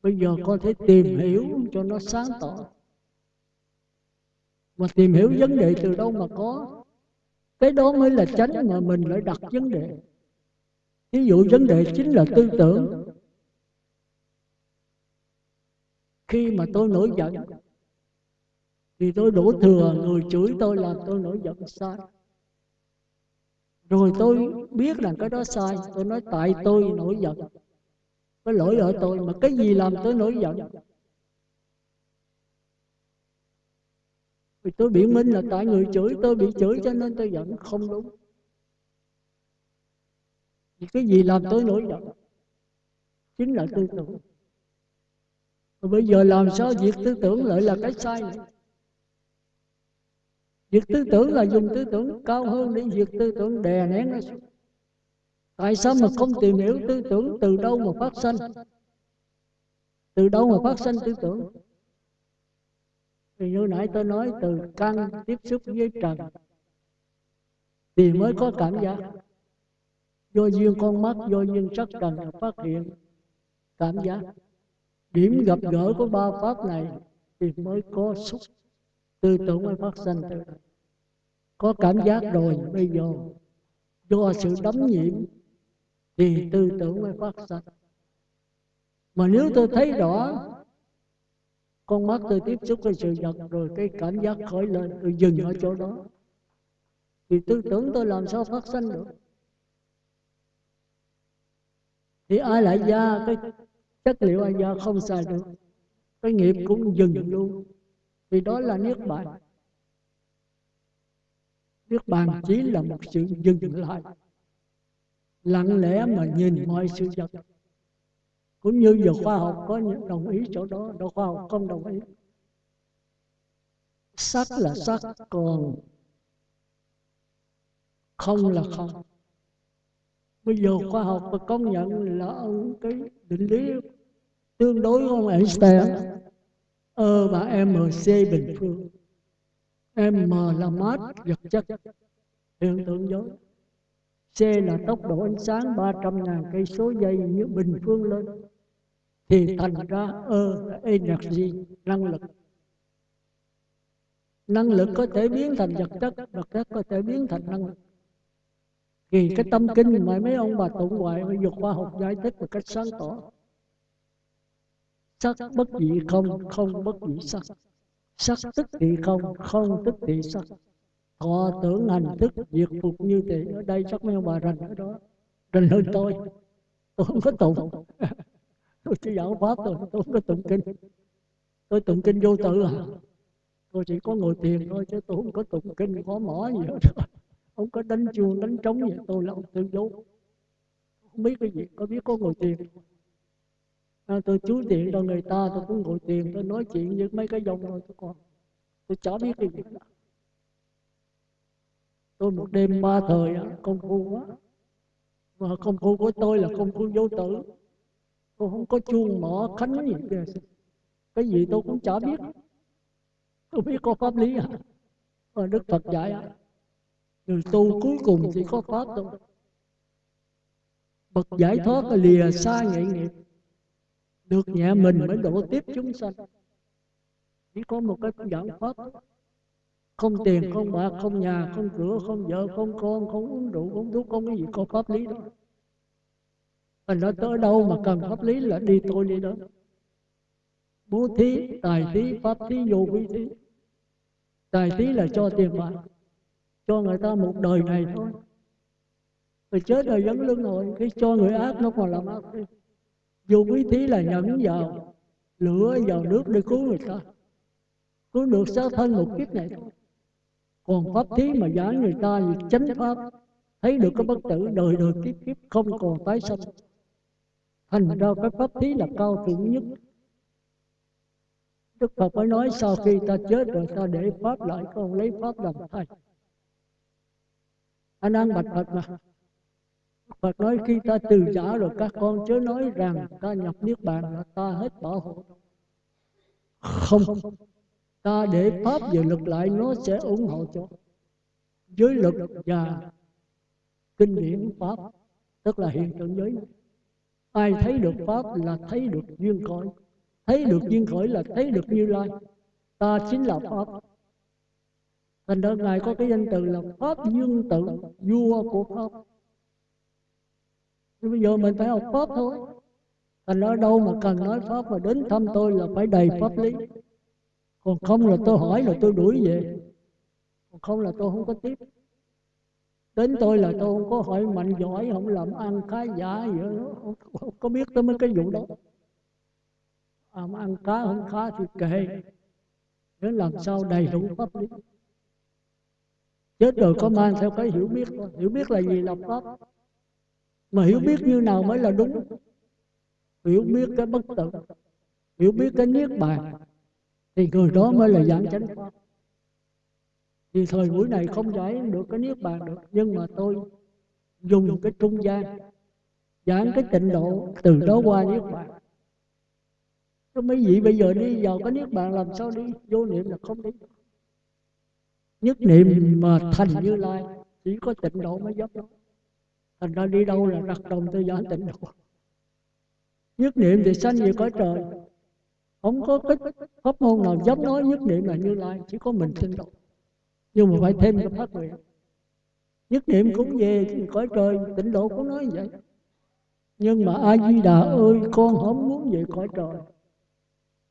Speaker 1: bây giờ con phải tìm hiểu cho nó sáng tỏ. Mà tìm hiểu vấn đề từ đâu mà có? Cái đó mới là tránh mà mình lại đặt vấn đề. Ví dụ vấn đề chính là tư tưởng khi mà tôi nổi giận thì tôi đổ thừa người chửi tôi làm tôi nổi giận sai. rồi tôi biết rằng cái đó sai tôi nói tại tôi nổi giận. có lỗi ở tôi mà cái gì làm tôi nổi giận? vì tôi biện minh là tại người chửi tôi bị chửi cho nên tôi giận không đúng. Vì cái gì làm tôi nổi giận. Chính là tư tưởng bây giờ làm sao việc tư tưởng lại là cái sai? Việc tư tưởng là dùng tư tưởng cao hơn để việc tư tưởng đè nén nó xuống. Tại sao mà không tìm hiểu tư tưởng từ đâu mà phát sinh? Từ đâu mà phát sinh tư tưởng? Thì như nãy tôi nói từ căn tiếp xúc với trần thì mới có cảm giác. do duyên con mắt do duyên sắc trần phát hiện cảm giác điểm gặp gỡ của ba pháp này thì mới có xúc tư tưởng mới phát sinh từ có cảm giác rồi, bây giờ do sự đấm nhiễm thì tư tưởng mới phát sinh mà nếu tôi thấy rõ, con mắt tôi tiếp xúc với sự vật rồi cái cảm giác khởi lên, tôi dừng ở chỗ đó, thì tư tưởng tôi làm sao phát sinh được? Thì ai lại ra cái chất liệu ai ra không xài được. Cái nghiệp cũng dừng luôn. Vì đó là niết bàn. Niết bàn chỉ là một sự dừng lại. Lặng lẽ mà nhìn mọi sự vật cũng như giờ khoa học có những đồng ý chỗ đó, đâu khoa học không đồng ý. Sắc là sắc còn không là không bây giờ khoa học và công nhận là ông cái định lý tương đối của ông Einstein? Ờ, ơ và mc bình phương. M là mát, vật chất, hiện tượng giới c là tốc độ ánh sáng 300 ngàn cây số giây như bình phương lên. Thì thành ra ơ là energy, năng lực. Năng lực có thể biến thành vật chất vật chất có thể biến thành năng lực thì cái tâm kinh mà mấy ông bà tụng hoài bây giờ khoa học giải thích một cách sáng tỏ. sắc bất dị không không bất dị sắc. sắc. Tức thì không không tức thì sắc. thọ tưởng hành thức diệt phục như thế. ở đây chắc mấy ông bà rành ở đó. rành hơn tôi. Tôi. Không có tụng. Tôi chỉ giảng pháp thôi tôi không có tụng kinh. Tôi tụng kinh vô tự à? tôi chỉ có ngồi thiền thôi chứ tôi không có tụng kinh có mỏ gì hết ông có đánh chuông đánh trống gì tôi là ông tự dấu. Không biết cái gì có biết có ngồi tiền à, tôi chú tiền cho người ta tôi cũng ngồi tiền tôi nói chuyện với mấy cái dòng thôi tôi còn tôi chả biết cái gì cả. Tôi một đêm ba thời công phu quá. Mà công phu của tôi là công phu vô tử. Tôi không có chuông mỏ khánh gì kìa cái gì tôi cũng chả biết. Tôi biết có pháp lý à. Mà đức phật dạy à người tu cuối cùng chỉ có pháp thôi bậc giải thoát là lìa xa nghệ nghiệp được nhẹ mình mới độ tiếp chúng sanh. chỉ có một cái giảng pháp không tiền không bạc không nhà không cửa không vợ không con không uống rượu không thuốc không cái gì có pháp lý đó Thành ra tới đâu mà cần pháp lý là đi tôi đi đó. Bố thí, tài thí, pháp thí, vô vi thí. Tài thí là cho tiền bạc cho người ta một đời này thôi. Rồi chết rồi vẫn lưng rồi Cái cho người ác nó còn làm ác đi Dù quý thí là nhẫn vào Lửa vào nước để cứu người ta, Cứu được xác thân một kiếp này thôi. Còn pháp thí mà giảng người ta thì chánh pháp, Thấy được cái bất tử đời đời kiếp kiếp, không còn tái sanh. Thành ra cái pháp thí là cao thượng nhất. Đức Phật mới nói, sau khi ta chết rồi ta để Pháp lại, con lấy Pháp làm thầy. Anh ăn bạch Phật mà. Phật nói khi ta từ giả rồi các con chớ nói rằng ta nhập Niết Bàn là ta hết bảo hộ. Không. Ta để Pháp về lực lại nó sẽ ủng hộ cho. Giới lực và kinh điển Pháp. Tức là hiện tượng giới này ai thấy được pháp là thấy được duyên khởi, thấy được duyên khởi là thấy được như lai ta chính là pháp thành ra ngài có cái danh từ là pháp dương tự vua của pháp. Nhưng bây giờ mình phải học pháp thôi. Thành ra đâu mà cần nói pháp mà đến thăm tôi là phải đầy pháp lý. Còn không là tôi hỏi là tôi đuổi về. Còn không là tôi không có tiếp. Đến tôi là tôi không có hỏi mạnh giỏi không làm ăn khá giả gì đó không, không có biết tới mấy cái vụ đó. À, mà ăn cá không khá thì kệ. Để làm sao đầy đủ pháp lý chết rồi có mang theo cái hiểu biết? Thôi hiểu biết là gì? Là pháp. Mà hiểu biết như nào mới là đúng? Hiểu biết cái bất tử. Hiểu biết cái niết bàn. Thì người đó mới là giảng chánh pháp. Thì thời buổi này không giải được cái niết bàn được. Nhưng mà tôi dùng cái trung gian, giảng cái tịnh độ từ đó qua niết bàn. Cái mấy vị bây giờ đi vào cái niết bàn làm sao đi? Vô niệm là không đi nhất niệm mà thành như lai, chỉ có tịnh độ mới giúp đó thành ra đi đâu là đặt đồng tư giảng tịnh độ. Nhất niệm thì sanh về cõi trời. Không có cái pháp môn nào dám nói nhất niệm là như lai, chỉ có mình tịnh độ nhưng mà phải thêm cái phát nguyện. Nhất niệm cũng về cõi trời, tịnh độ cũng nói vậy. Nhưng mà a di đà ơi, con không muốn về cõi trời.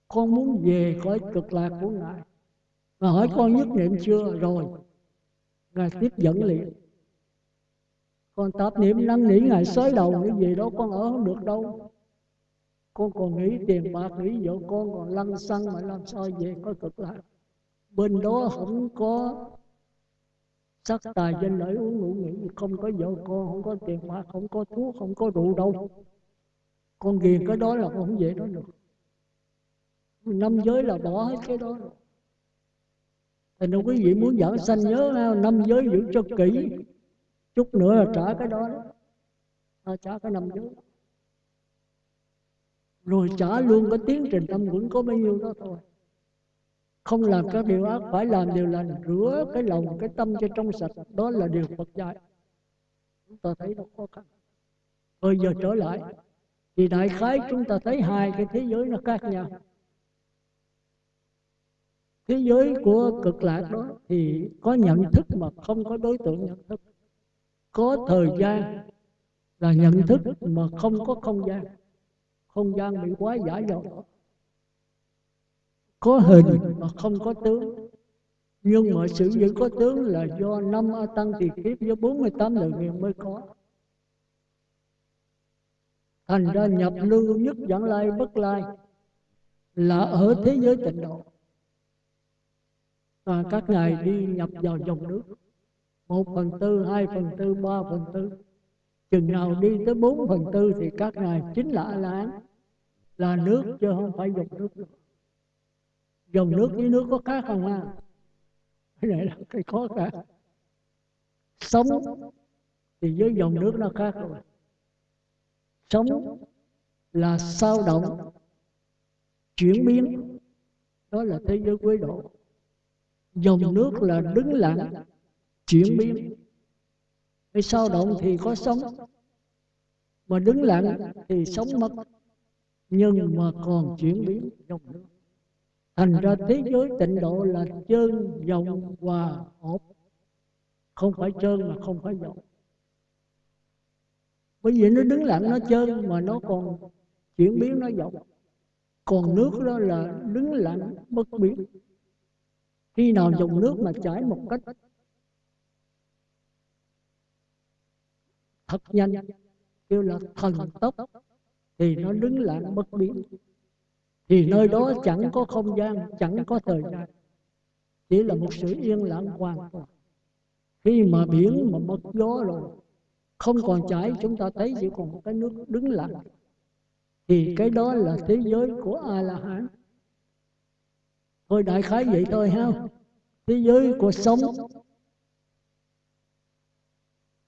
Speaker 1: Con muốn về cõi cực lạc của ngài mà hỏi con nhất niệm chưa? rồi. Ngài tiếp dẫn liền. con tạp niệm năn nỉ ngài xới đầu cái gì đó con ở không được đâu. con còn nghĩ tiền bạc nghĩ vợ con còn lăn xăng mà làm sao về có cực lạc. bên đó không có sắc tài danh lợi uống ngủ nghỉ không có vợ con không có tiền bạc không có thuốc không có rượu đâu. con ghiền cái đó là con không về đó được. năm giới là bỏ hết cái đó rồi thì nếu quý vị muốn giảng sanh nhớ năm giới giữ cho kỹ. chút nữa là trả cái đó đó. À, trả cái năm giới. Rồi trả luôn cái tiến trình tâm vẫn có bao nhiêu đó thôi. Không làm các điều ác phải làm điều lành rửa cái lòng cái tâm cho trong sạch. Đó là điều Phật dạy. Chúng ta thấy nó khó khăn. Bây giờ trở lại. thì đại khái chúng ta thấy hai cái thế giới nó khác nhau thế giới của cực lạc đó thì có nhận thức mà không có đối tượng nhận thức. Có thời gian là nhận thức mà không có không gian. Không gian bị quá giả rồi có hình mà không có tướng. Nhưng mà sự giữ có tướng là do năm a tăng thì kiếp với 48 lời nguyện mới có. Thành ra nhập lưu nhất dẫn lai bất lai là ở thế giới tịnh độ và các ngài đi nhập vào dòng nước. Một phần tư, hai phần tư, ba phần tư. Chừng nào đi tới bốn phần tư thì các ngài chính là a la là nước chứ không phải dòng nước. Nữa dòng nước với nước có khác không ha? Cái này là cái khó khăn. Sống thì với dòng nước nó khác rồi. Sống là sao động, chuyển biến. Đó là thế giới quế độ dòng nước là đứng lặng chuyển biến. cái sao động thì có sống mà đứng lặng thì sống mất. nhưng mà còn chuyển biến. dòng nước. Thành ra thế giới tịnh độ là chân dòng hòa hợp không phải trơn mà không phải dòng bởi vì nó đứng lặng nó trơn mà nó còn chuyển biến nó dòng còn nước đó là đứng lặng bất biến khi nào dùng nước mà chảy một cách thật nhanh kêu là thần tốc thì nó đứng lặng bất biến. thì nơi đó chẳng có không gian chẳng có thời gian. chỉ là một sự yên lặng hoàn toàn khi mà biển mà mất gió rồi không còn chảy chúng ta thấy chỉ còn một cái nước đứng lặng. thì cái đó là thế giới của a la hán thôi đại khái vậy thôi ha. Thế giới của sống.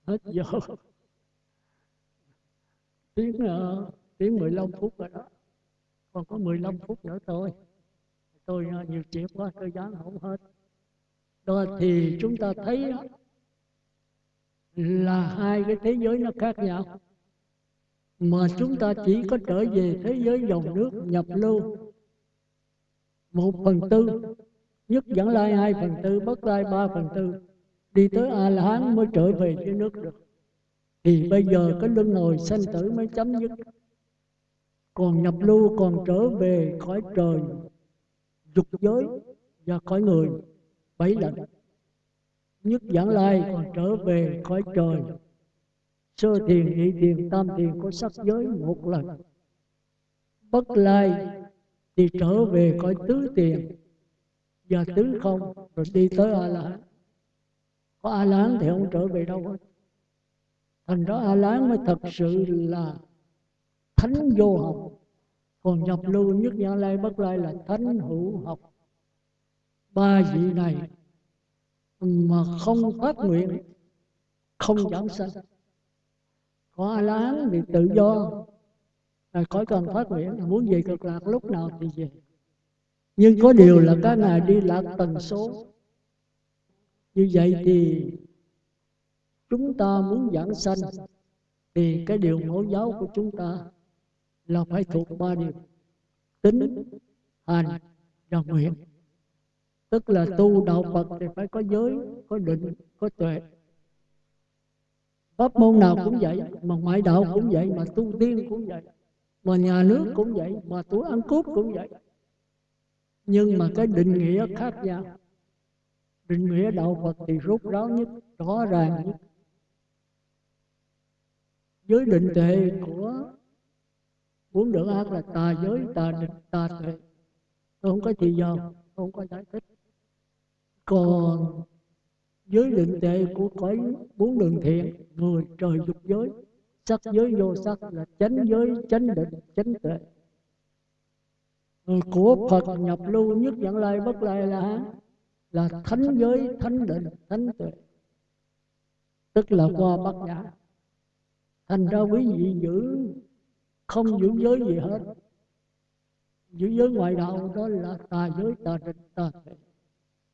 Speaker 1: Hết giờ. Tiếng uh, tiếng 15 phút rồi đó. Còn có 15 phút nữa thôi. Tôi uh, nhiều chuyện quá tôi dán không hết. Đó thì chúng ta thấy là hai cái thế giới nó khác nhau. Mà chúng ta chỉ có trở về thế giới dòng nước nhập lưu một phần tư. Nhất dẫn lai hai phần tư, bất lai ba phần tư. Đi tới a la hán mới trở về dưới nước được. Thì bây giờ cái luân hồi sanh tử mới chấm dứt. Còn nhập lưu, còn trở về khỏi trời, dục giới và khỏi người, bảy lần nhất dẫn lai còn trở về khỏi trời. Sơ thiền, nhị thiền, tam thiền có sắc giới một lần bất lai thì trở về cõi tứ tiền. Và tứ không, rồi đi tới a la hán có a la hán thì không trở về đâu hết. Thành ra a la hán mới thật sự là thánh vô học. Còn nhập lưu nhất nhã lai bất lai là thánh hữu học. Ba vị này, mà không phát nguyện, không giảm sanh. Có a la hán thì tự do là khỏi cần phát nguyện muốn về cực lạc lúc nào thì về. nhưng có điều là các ngài đi lạc tần số. như vậy thì chúng ta muốn giảng sanh thì cái điều mẫu giáo của chúng ta là phải thuộc ba điều. Tính hành và nguyện. Tức là tu đạo Phật thì phải có giới có định có tuệ. Pháp môn nào cũng vậy mà ngoại đạo cũng vậy mà tu tiên cũng vậy mà nhà nước cũng vậy mà tuổi ăn cướp cũng vậy. nhưng mà cái định nghĩa khác nhau. định nghĩa đạo Phật thì rút ráo nhất rõ ràng nhất. giới định tuệ của muốn được ác là tà giới tà định tà tuệ. tôi không có gì giờ không có giải thích. Còn giới định tệ của cõi bốn đường thiện người trời dục giới sắc giới vô sắc là chánh giới, chánh định, chánh tuệ. Người của phật nhập lưu nhất dẫn lai bất lai là là thánh giới, thánh định, thánh tuệ. Tức là qua bát nhã. Thành ra quý vị giữ không giữ giới gì hết. Giữ giới ngoại đạo đó là tà giới, tà định, tà tuệ.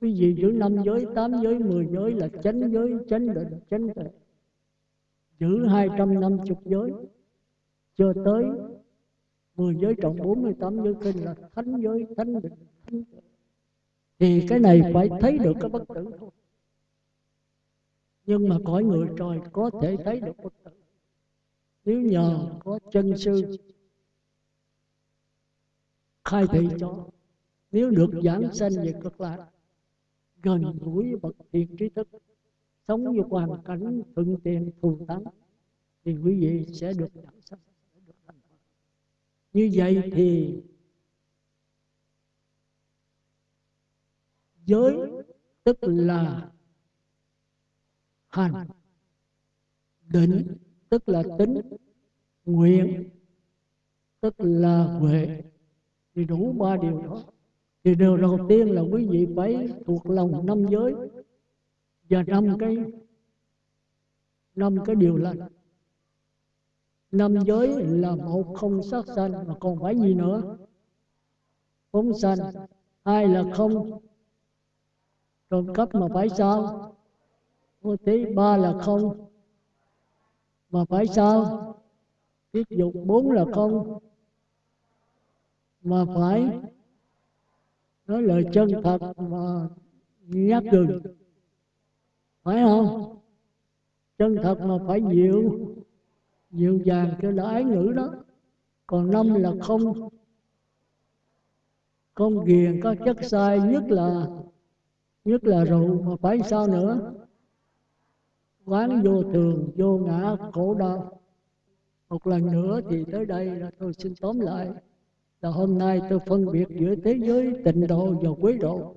Speaker 1: Quý vị giữ năm giới, tám giới, mười giới là chánh giới, chánh định, chánh tuệ giữ hai trăm năm chục giới. Cho tới mười giới trọng bốn mươi tám giới kinh là thánh giới, thánh định, thánh giới. thì cái này phải thấy được cái bất tử thôi. Nhưng mà cõi người trời có thể thấy được bất tử. Nếu nhờ có chân sư khai thị cho, nếu được giảng sanh về cực lạc, gần gũi bậc thiện trí thức sống với hoàn cảnh thuận tiện thù thắng thì quý vị sẽ được giảng sanh như vậy thì giới tức là hành. định tức là tính nguyện tức là huệ. thì đủ ba điều đó. thì điều đầu tiên là quý vị phải thuộc lòng năm giới và năm cái năm cái điều lành. Năm giới là một không sát sanh, mà còn phải gì nữa? Phóng sanh. Hai là không? Trộm cắp mà phải sao? Ô tí ba là không. Mà phải sao? Tiết dục bốn là không. Mà phải nói lời chân thật mà nhắc đường phải không? Chân thật mà phải dịu dịu dàng cho là ái ngữ đó. Còn năm là không. Không ghiền có chất sai, nhất là nhất là rượu, mà phải sao nữa? Quán vô thường, vô ngã, khổ đau. Một lần nữa thì tới đây là tôi xin tóm lại là hôm nay tôi phân biệt giữa thế giới tịnh độ và quế độ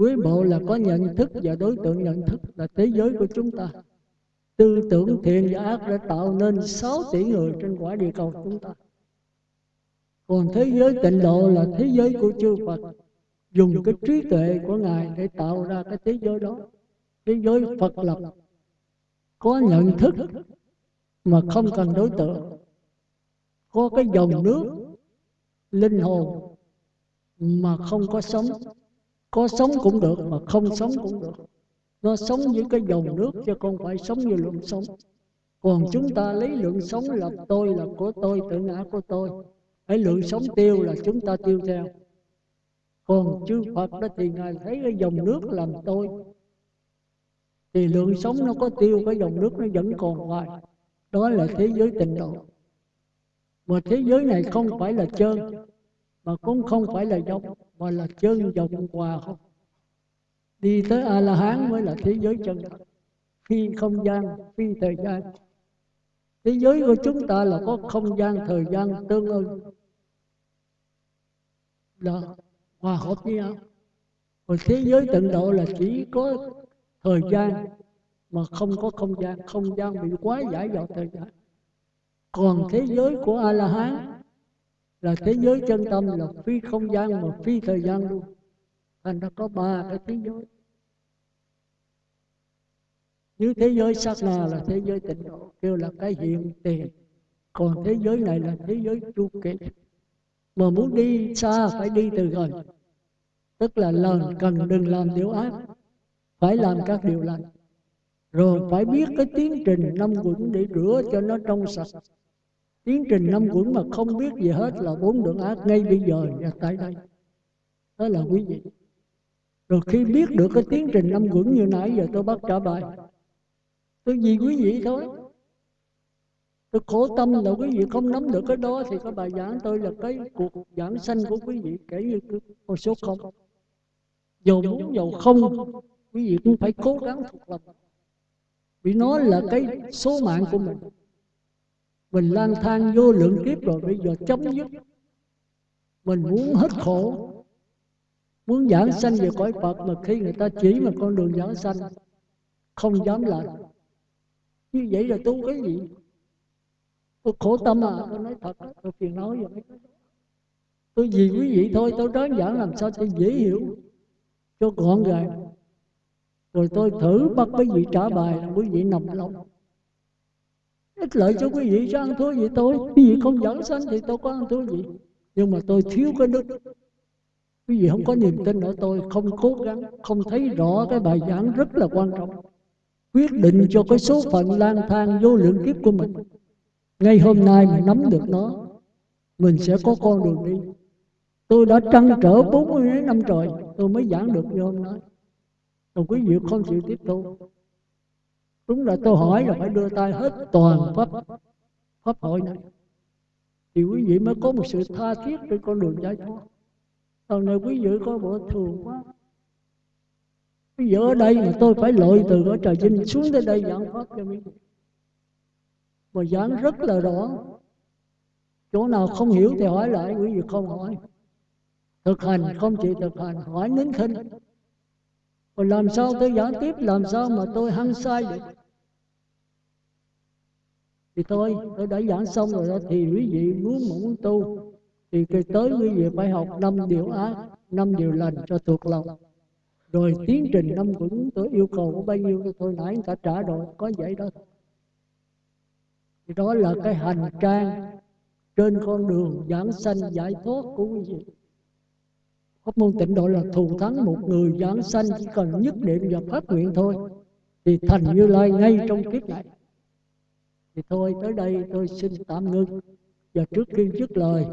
Speaker 1: quý bộ là có nhận thức và đối tượng nhận thức là thế giới của chúng ta. Tư tưởng thiện và ác đã tạo nên 6 tỷ người trên quả địa cầu chúng ta. Còn thế giới tịnh độ là thế giới của chư Phật. Dùng cái trí tuệ của Ngài để tạo ra cái thế giới đó. Thế giới Phật lập. Có nhận thức mà không cần đối tượng. Có cái dòng nước linh hồn mà không có sống có sống cũng được mà không sống cũng được. nó sống với cái dòng nước chứ không phải sống như lượng sống. còn chúng ta lấy lượng sống là tôi là của tôi tự ngã của tôi. Ấy lượng sống tiêu là chúng ta tiêu theo. còn chư Phật đó thì Ngài thấy cái dòng nước làm tôi. Thì lượng sống nó có tiêu Cái dòng nước nó vẫn còn hoài. Đó là thế giới tịnh độ. Mà thế giới này không phải là trơn Mà cũng không phải là dòng Mà là chân dòng hòa không? Đi tới A-la-hán mới là thế giới chân thật. Phi không gian, phi thời gian. Thế giới của chúng ta là có không gian, thời gian tương ưng. Là hòa hợp với nhau còn thế giới tận độ là chỉ có thời gian mà không có không gian. không gian bị quá giải vào thời gian. còn thế giới của a la hán là thế giới chân tâm là phi không gian mà phi thời gian luôn. Thành ra có ba cái thế giới. Như thế giới sát na là thế giới tịnh độ, kêu là cái hiện tiền. Còn thế giới này là thế giới chu kỳ mà muốn đi xa phải đi từ gần tức là lần cần đừng làm điều ác, phải làm các điều lành. Rồi phải biết cái tiến trình năm quẩn để rửa cho nó trong sạch tiến trình năm quẩn mà không biết gì hết là bốn đường ác ngay bây giờ và tại đây. Đó là quý vị. Rồi khi biết được cái tiến trình năm quẩn như nãy giờ, tôi bắt trả bài. Tôi vì quý vị thôi. Tôi khổ tâm là quý vị không nắm được cái đó thì cái bài giảng tôi là cái cuộc giảng sanh của quý vị, kể như con số không. Dầu muốn dầu không, quý vị cũng phải cố gắng thuộc lòng. Vì nó là cái số mạng của mình mình lang thang vô lượng kiếp rồi bây giờ chấm dứt. mình muốn hết khổ. muốn giảng sanh về cõi Phật mà khi người ta chỉ mà con đường giảng sanh không dám làm. như vậy là tu cái gì? Tôi khổ tâm à tôi nói thật. Tôi phiền nói vậy. Tôi vì quý vị thôi tôi đơn giản làm sao tôi dễ hiểu cho gọn gàng. Rồi tôi thử bắt quý vị trả bài là quý vị nằm lòng ích lợi cho quý vị cho ăn thua gì tôi, quý vị không dẫn sanh thì tôi có ăn thua gì nhưng mà tôi thiếu cái đức. Quý vị không có niềm tin ở tôi, không cố gắng, không thấy rõ cái bài giảng rất là quan trọng. Quyết định cho cái số phận lang thang vô lượng kiếp của mình. Ngay hôm nay mà nắm được nó, mình sẽ có con đường đi. Tôi đã trăn trở 40 năm trời, tôi mới giảng được như hôm nay. Còn quý vị không chịu tiếp thu đúng là tôi hỏi là phải đưa tay hết toàn pháp pháp hội này. Thì quý vị mới có một sự tha thiết trên con đường giải thoát. Lần này quý vị có bộ thường quá. Bây giờ ở đây mà tôi phải lội từ ở trời vinh xuống tới đây giảng pháp cho quý vị. Mà giảng rất là rõ. Chỗ nào không hiểu thì hỏi lại quý vị không hỏi. Thực hành không chỉ thực hành hỏi nín khinh rồi làm sao tôi giảng tiếp làm sao mà tôi hăng sai được thì tôi tôi đã giảng xong rồi đó, thì quý vị muốn muốn tu, thì cái tới quý vị phải học năm điều ác, năm điều lành cho thuộc lòng. Rồi tiến trình năm quẩn tôi yêu cầu có bao nhiêu tôi nãy người ta trả rồi, có vậy đó. Thì đó là cái hành trang trên con đường giảng sanh giải thoát của quý vị. Pháp môn tịnh độ là thù thắng một người giảng sanh chỉ cần nhất niệm và phát nguyện thôi, thì thành như lai ngay trong kiếp này thì thôi, tới đây tôi xin tạm ngưng và trước khi dứt lời,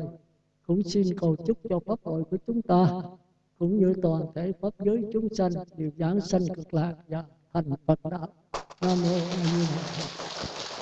Speaker 1: cũng xin cầu chúc cho pháp hội của chúng ta, cũng như toàn thể pháp giới chúng sanh đều giảng sanh cực lạc và thành Phật đạo. Nam mô A Di Đà Phật.